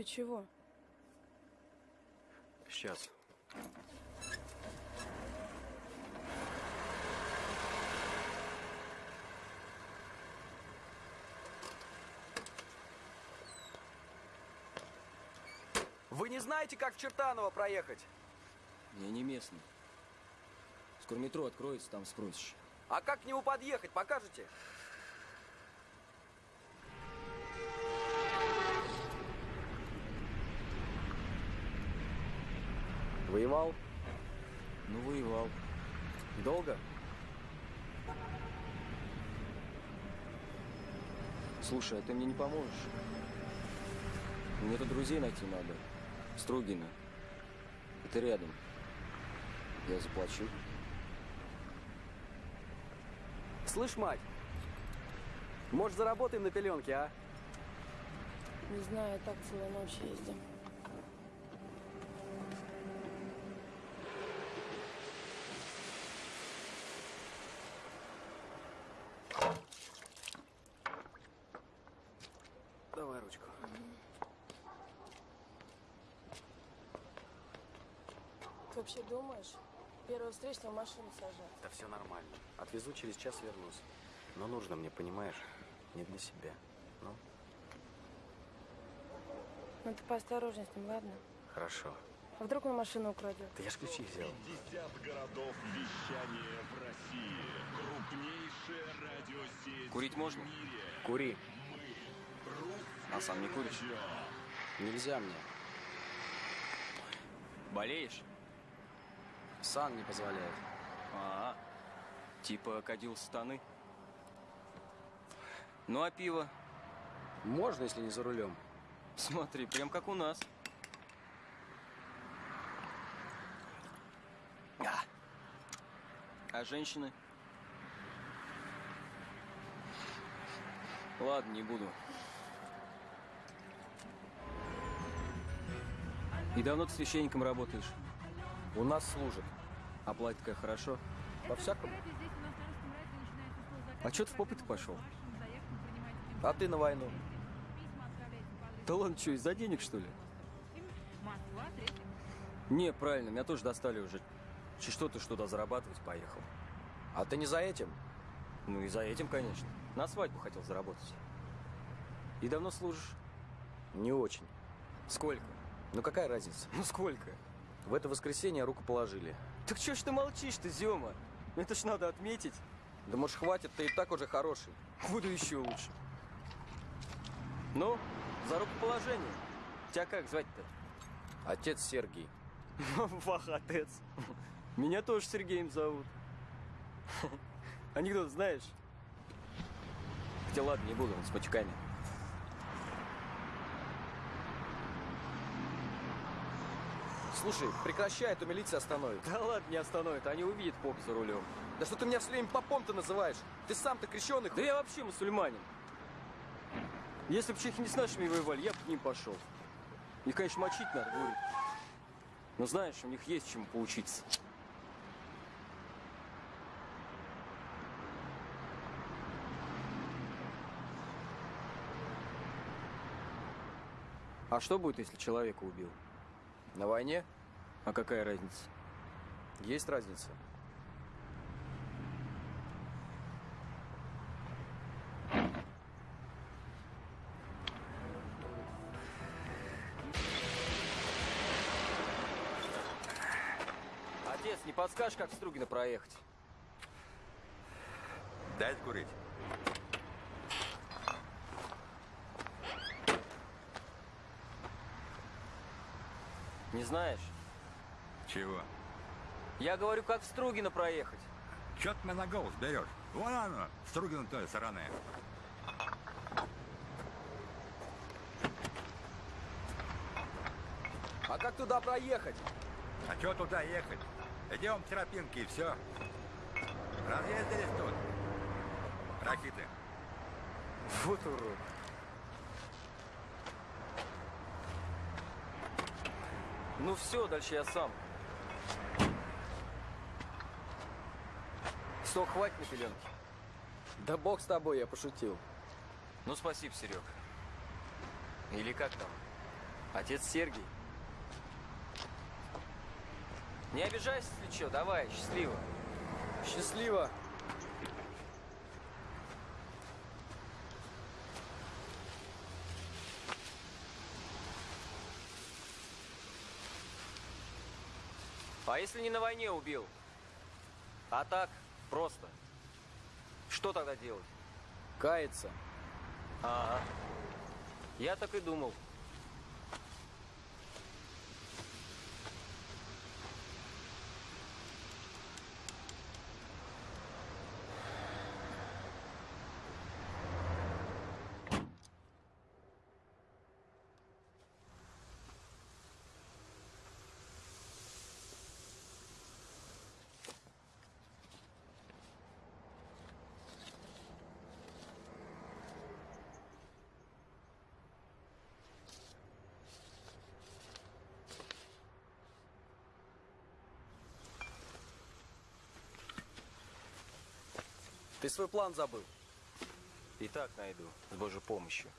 Ты чего? Сейчас. Вы не знаете, как в Чертаново проехать? Я не местный. Скоро метро откроется, там спросишь. А как к нему подъехать, покажете? Воевал? Ну, воевал. Долго? Слушай, а ты мне не поможешь? Мне тут друзей найти надо. Строгина. Это рядом. Я заплачу. Слышь, мать, может, заработаем на пеленке, а? Не знаю, так целую ночь ездим. Давай ручку. Ты вообще думаешь? Первого встречного машину сажать? Да все нормально. Отвезу, через час вернусь. Но нужно мне, понимаешь? Не для себя. Ну, Ну ты поосторожней с ним, ладно? хорошо. А вдруг он машину украдет? Да я ж ключи взял. 50 городов вещания в России. Крупнейшая радиосеть Курить можно? Кури. А сам не куришь? Нельзя мне. Болеешь? Сан не позволяет. А, типа кадил станы. Ну а пиво? Можно, если не за рулем. Смотри, прям как у нас. А, а женщины? Ладно, не буду. И давно ты священником работаешь? У нас служат. Оплата-то хорошо? По-всякому. А чё ты в попыт пошел? А ты на войну. Да ладно, что, из-за денег, что ли? Не, правильно, меня тоже достали уже. Че что ты что-то зарабатывать поехал? А ты не за этим? Ну и за этим, конечно. На свадьбу хотел заработать. И давно служишь? Не очень. Сколько? Ну какая разница? Ну сколько? В это воскресенье руку положили. Так чё ж ты молчишь-то, Зёма? Это ж надо отметить. Да может хватит, ты и так уже хороший. Буду еще лучше. Ну, за рукоположение. Тебя как звать-то? Отец Сергий. Вах, отец. Меня тоже Сергеем зовут. Анекдот знаешь? Хотя ладно, не буду, он с матюками. Слушай, прекращай, а то милиция остановит. Да ладно, не остановит, они увидят поп за рулем. Да что ты меня все время попом-то называешь? Ты сам-то крещеный. Да я вообще мусульманин. Если бы чехи не с нашими воевали, я бы к ним пошел. Их, конечно, мочить надо, говорит. Но знаешь, у них есть чему поучиться. А что будет, если человека убил? На войне? А какая разница? Есть разница. Отец, не подскажешь, как в Стругино проехать? Дай курить. Не знаешь? Чего? Я говорю, как в Стругино проехать. Чё ты меня на голос берешь? Вон оно, Стругина той стороны. А как туда проехать? А чё туда ехать? Идем к тропинке и все. Разъездились тут. Ракиты. Вот урод. Ну все, дальше я сам. Что, хватит на пеленки? Да бог с тобой, я пошутил. Ну, спасибо, Серег. Или как там? Отец Сергий. Не обижайся, если что, давай, счастливо. Счастливо. А если не на войне убил? А так, просто. Что тогда делать? Кается. Ага. Я так и думал. Ты свой план забыл. И так найду, с Божьей помощью.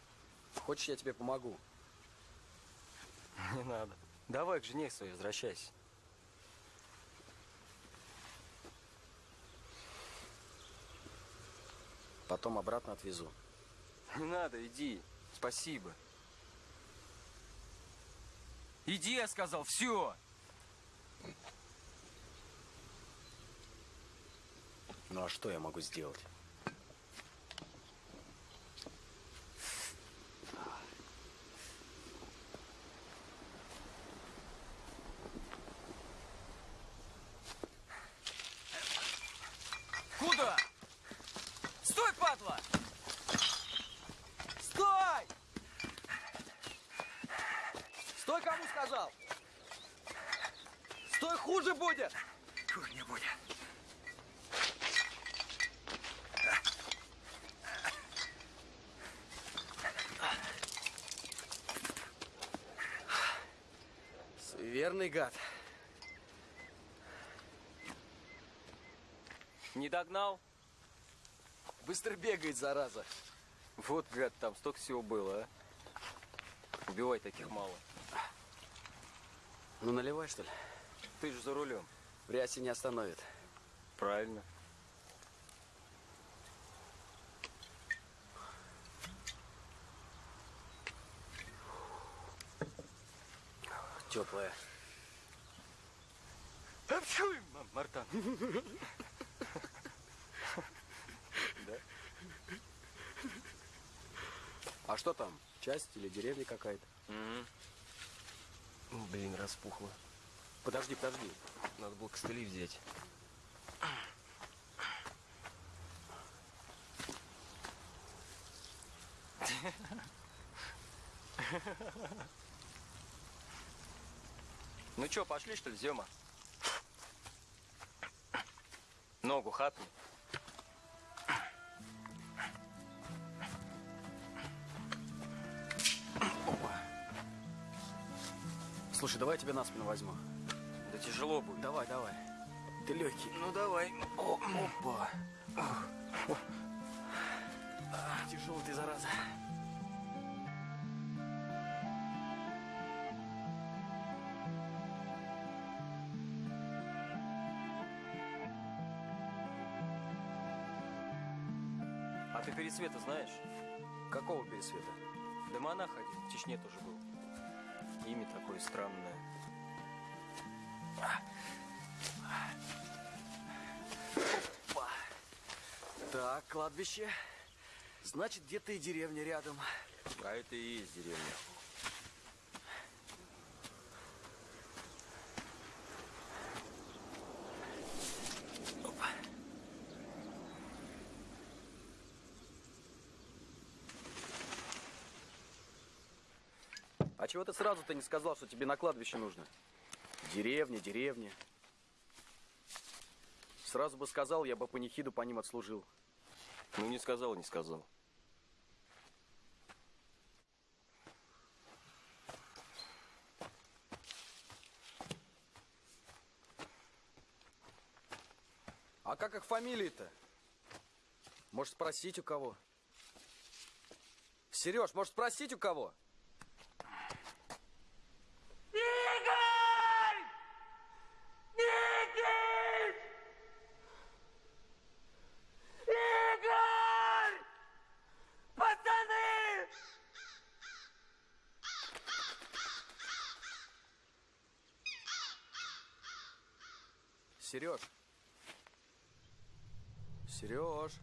Хочешь, я тебе помогу? Не надо. Давай к жене своей возвращайся. Потом обратно отвезу. Не надо, иди. Спасибо. Иди, я сказал, все. Ну а что я могу сделать? Куда? Стой, падла! Стой! Стой, кому сказал? Стой, хуже будет! Хуже не будет. Верный гад. Не догнал? Быстро бегает, зараза. Вот, гад, там столько всего было, а. Убивай таких мало. Ну, наливай, что ли? Ты же за рулем. В рясе не остановит. Правильно. Теплая. Мартан. Да? А что там? Часть или деревня какая-то? Блин, распухло. Подожди, подожди. Надо было костыли взять. Ну чё, пошли что ли, Зема? Ногу хапни. Слушай, давай я тебя на спину возьму. Да тяжело будет. Давай, давай. Ты легкий. Ну давай. О, опа. А, Тяжелый ты, зараза. А ты Пересвета знаешь? Какого пересвета? Да монах один, в Чечне тоже был. Имя такое странное. Опа. Так, кладбище. Значит, где-то и деревня рядом. А это и есть деревня. Чего ты сразу-то не сказал, что тебе на кладбище нужно? Деревня, деревня. Сразу бы сказал, я бы панихиду по ним отслужил. Ну не сказал, не сказал. А как их фамилии-то? Может, спросить у кого? Сереж, может, спросить у кого? Игорь! Игорь! Игорь! Пацаны! Сереж. Сереж.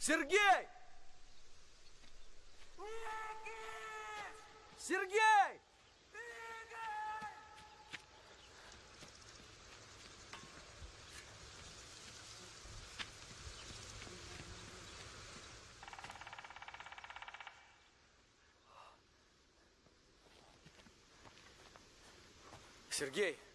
Сергей! Сергей! Сергей!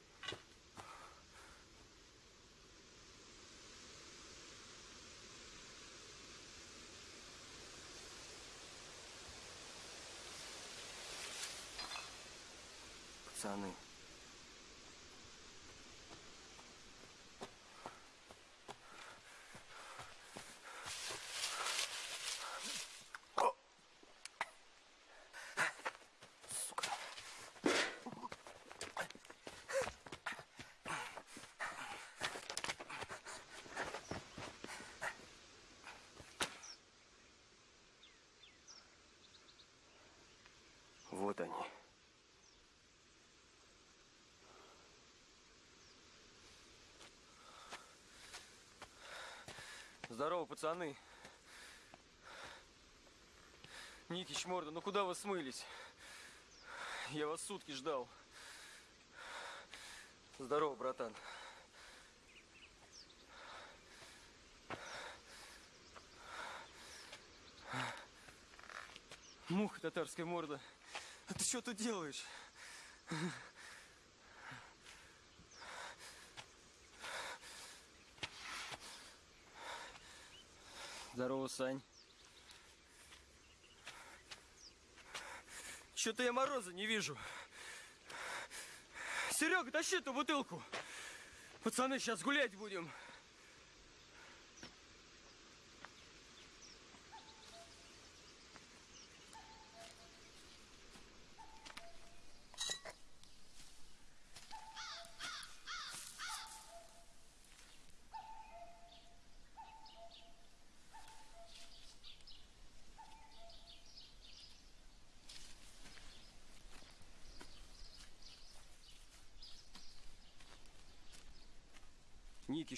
Вот они. Здорово, пацаны. Никич, морда, ну куда вы смылись? Я вас сутки ждал. Здорово, братан. Муха татарская морда. Что тут делаешь? Здорово, Сань. Что-то я мороза не вижу. Серега, тащи эту бутылку. Пацаны, сейчас гулять будем.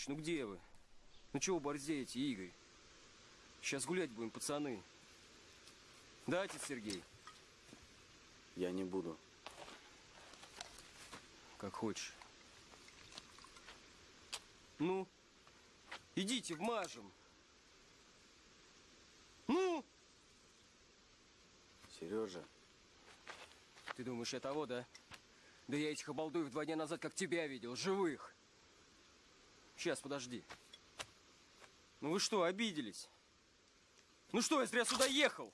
Ну где вы? Ну чего борзеете, Игорь? Сейчас гулять будем, пацаны. Да, отец Сергей? Я не буду. Как хочешь. Ну, идите, вмажем. Ну! Сережа. Ты думаешь, я того, да? Да я этих обалдуев два дня назад как тебя видел, живых. Сейчас, подожди. Ну вы что, обиделись? Ну что, я зря сюда ехал?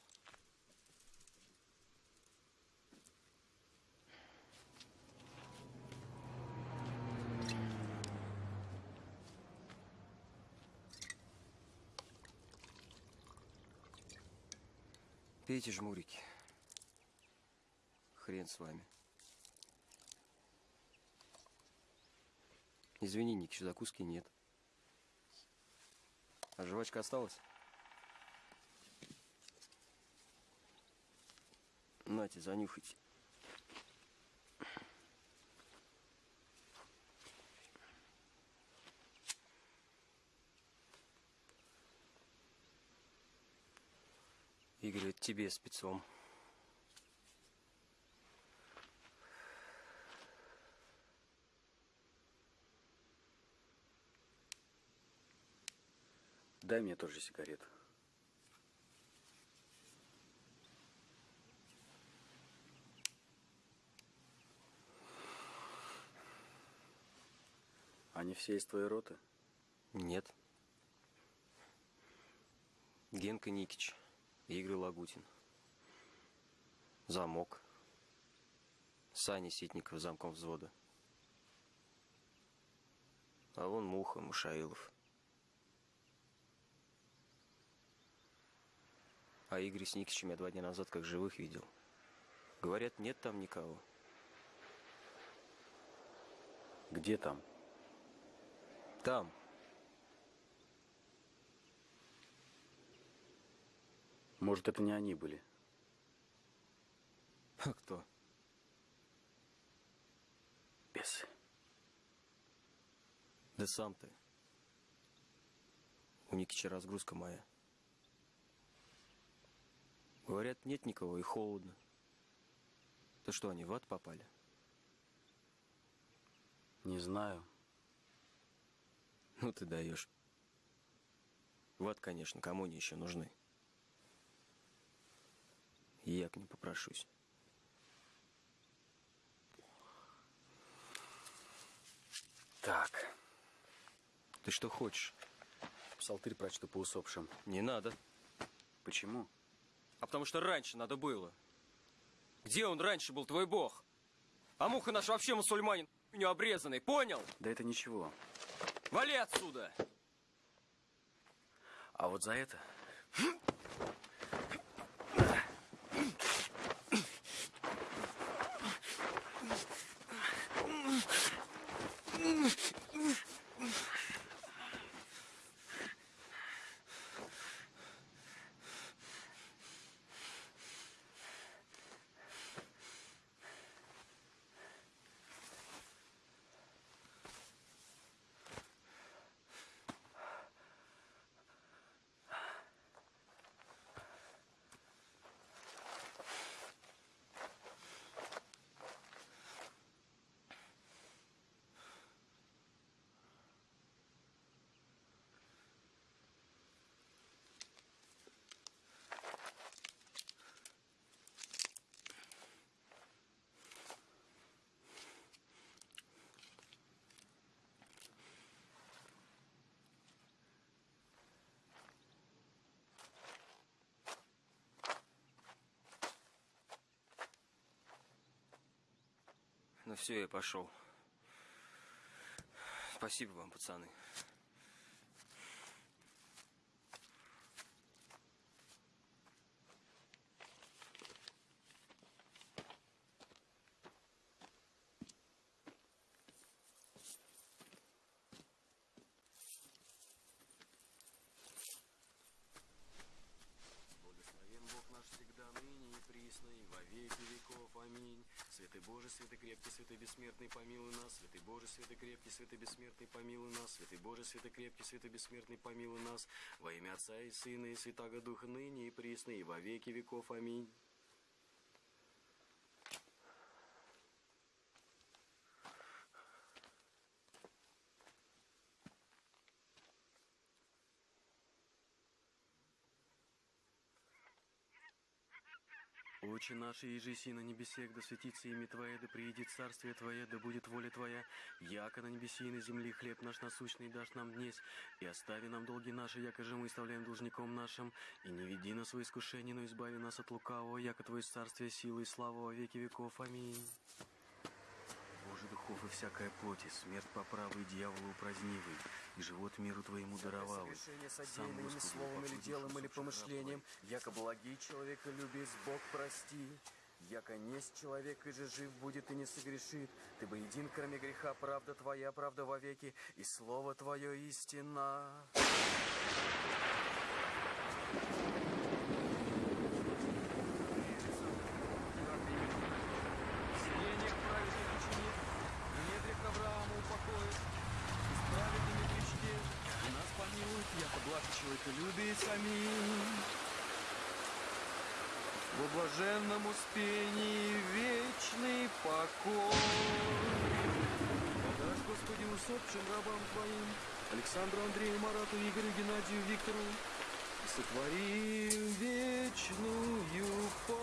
Пейте жмурики. Хрен с вами. Извини, Ник, еще закуски нет. А жвачка осталась? Нате, занюхайте. Игорь, это тебе спецом. Дай мне тоже сигарету. Они все из твоей роты? Нет. Генка Никич, Игорь Лагутин. Замок. Саня Ситников, замком взвода. А вон Муха, Мушаилов. А Игорь с Никичем я два дня назад как живых видел. Говорят, нет там никого. Где там? Там. Может, это не они были? А кто? Бесы. Да сам ты. У Никича разгрузка моя. Говорят, нет никого и холодно. То что, они в ад попали? Не знаю. Ну ты даешь. В ад, конечно, кому они еще нужны. И я к ним попрошусь. Так. Ты что хочешь? Псалтырь прочту по усопшим. Не надо. Почему? А потому что раньше надо было. Где он раньше был, твой бог? А муха наш вообще мусульманин, не обрезанный, понял? Да это ничего. Вали отсюда! А вот за это... Ладно, все, я пошел. Спасибо вам, пацаны. Благословен Бог наш всегда, ныне и присно, и во веки веков. Аминь. Святый Боже, святый крепкий, святый бессмертный, помилуй нас. Святый Боже, святый крепкий, святый бессмертный, помилуй нас. Святый Боже, святый крепкий, святый бессмертный, помилуй нас. Во имя Отца и Сына и Святаго Духа, ныне и присно, и во веки веков. Аминь. Отче наш, иже си на небесех, да светится имя Твое, да приедет царствие Твое, да будет воля Твоя, яко на небеси и на земле хлеб наш насущный дашь нам днесь, и остави нам долги наши, яко же мы оставляем должником нашим, и не веди нас в искушение, но избави нас от лукавого, яко Твое царствие, сила и слава во веки веков. Аминь. Духов и всякая плоти, смерть по правой, дьяволу упразднивый, и живот миру Твоему даровал. Согрешение содеянное ими словом или делом или помышлением, яко благий человека любез, Бог прости. Яко несть человек и же жив будет и не согрешит. Ты бы един, кроме греха, правда Твоя, правда вовеки, и Слово Твое истина. Сиденье к праведник ученик, и недрик Авраама упокоит, и с праведными причте, и нас помилует, яко благ человека любит. Аминь. Во блаженном успении вечный покой. Подашь, Усопшим рабам Твоим, Александру, Андрею, Марату, Игорю, Геннадию, Виктору, и сотвори вечную память.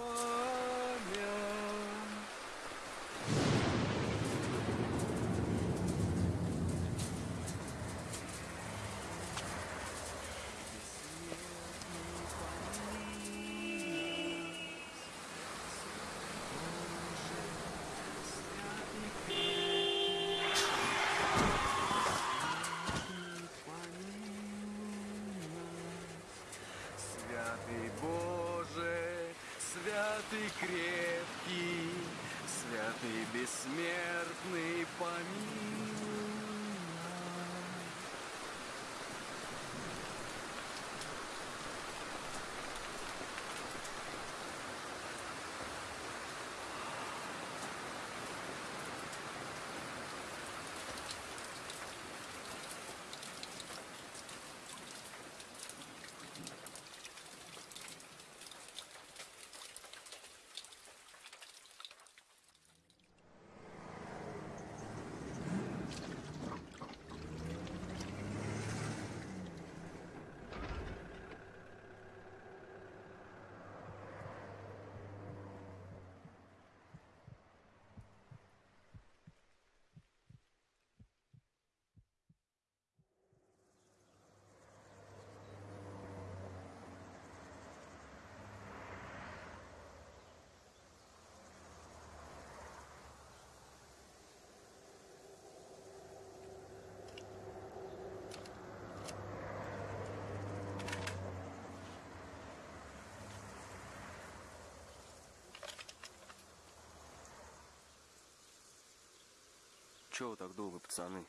Чего вы так долго, пацаны?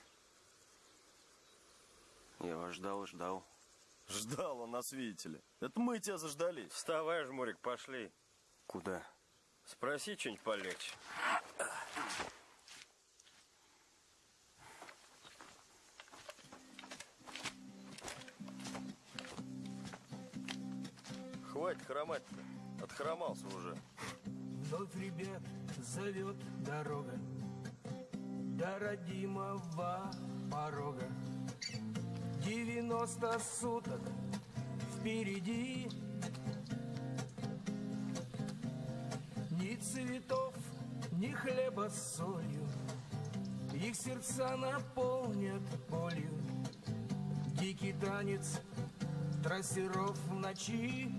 Я вас ждал, ждал. Ждал он нас, видите ли. Это мы тебя заждались. Вставай, Жмурик, пошли. Куда? Спроси что-нибудь полегче. Хватит хромать-то. Отхромался уже. Вновь, ребят, зовет дорога До родимого порога. Девяносто суток впереди. Ни цветов, ни хлеба с солью. Их сердца наполнят болью. Дикий танец трассеров в ночи.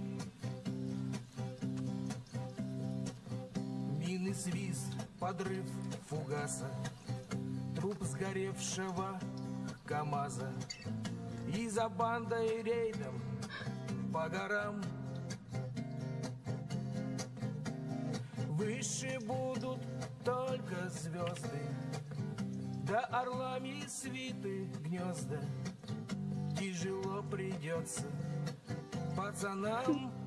Мины свист подрыв фугаса, сгоревшего КамАЗа. И за бандой рейдом по горам Выше будут только звезды, да орлами свиты гнезда. Тяжело придется пацанам.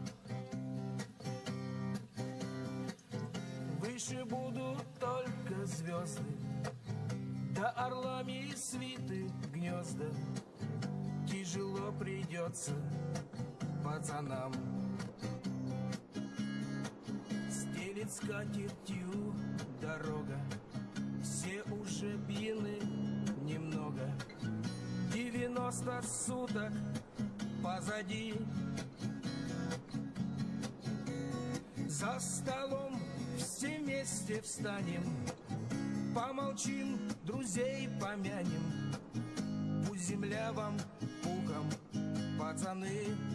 Придется пацанам. Стелит скатертью дорога, все уже пьяны немного. Девяносто суток позади. За столом все вместе встанем, помолчим, друзей помянем. Пусть земля вам пацаны,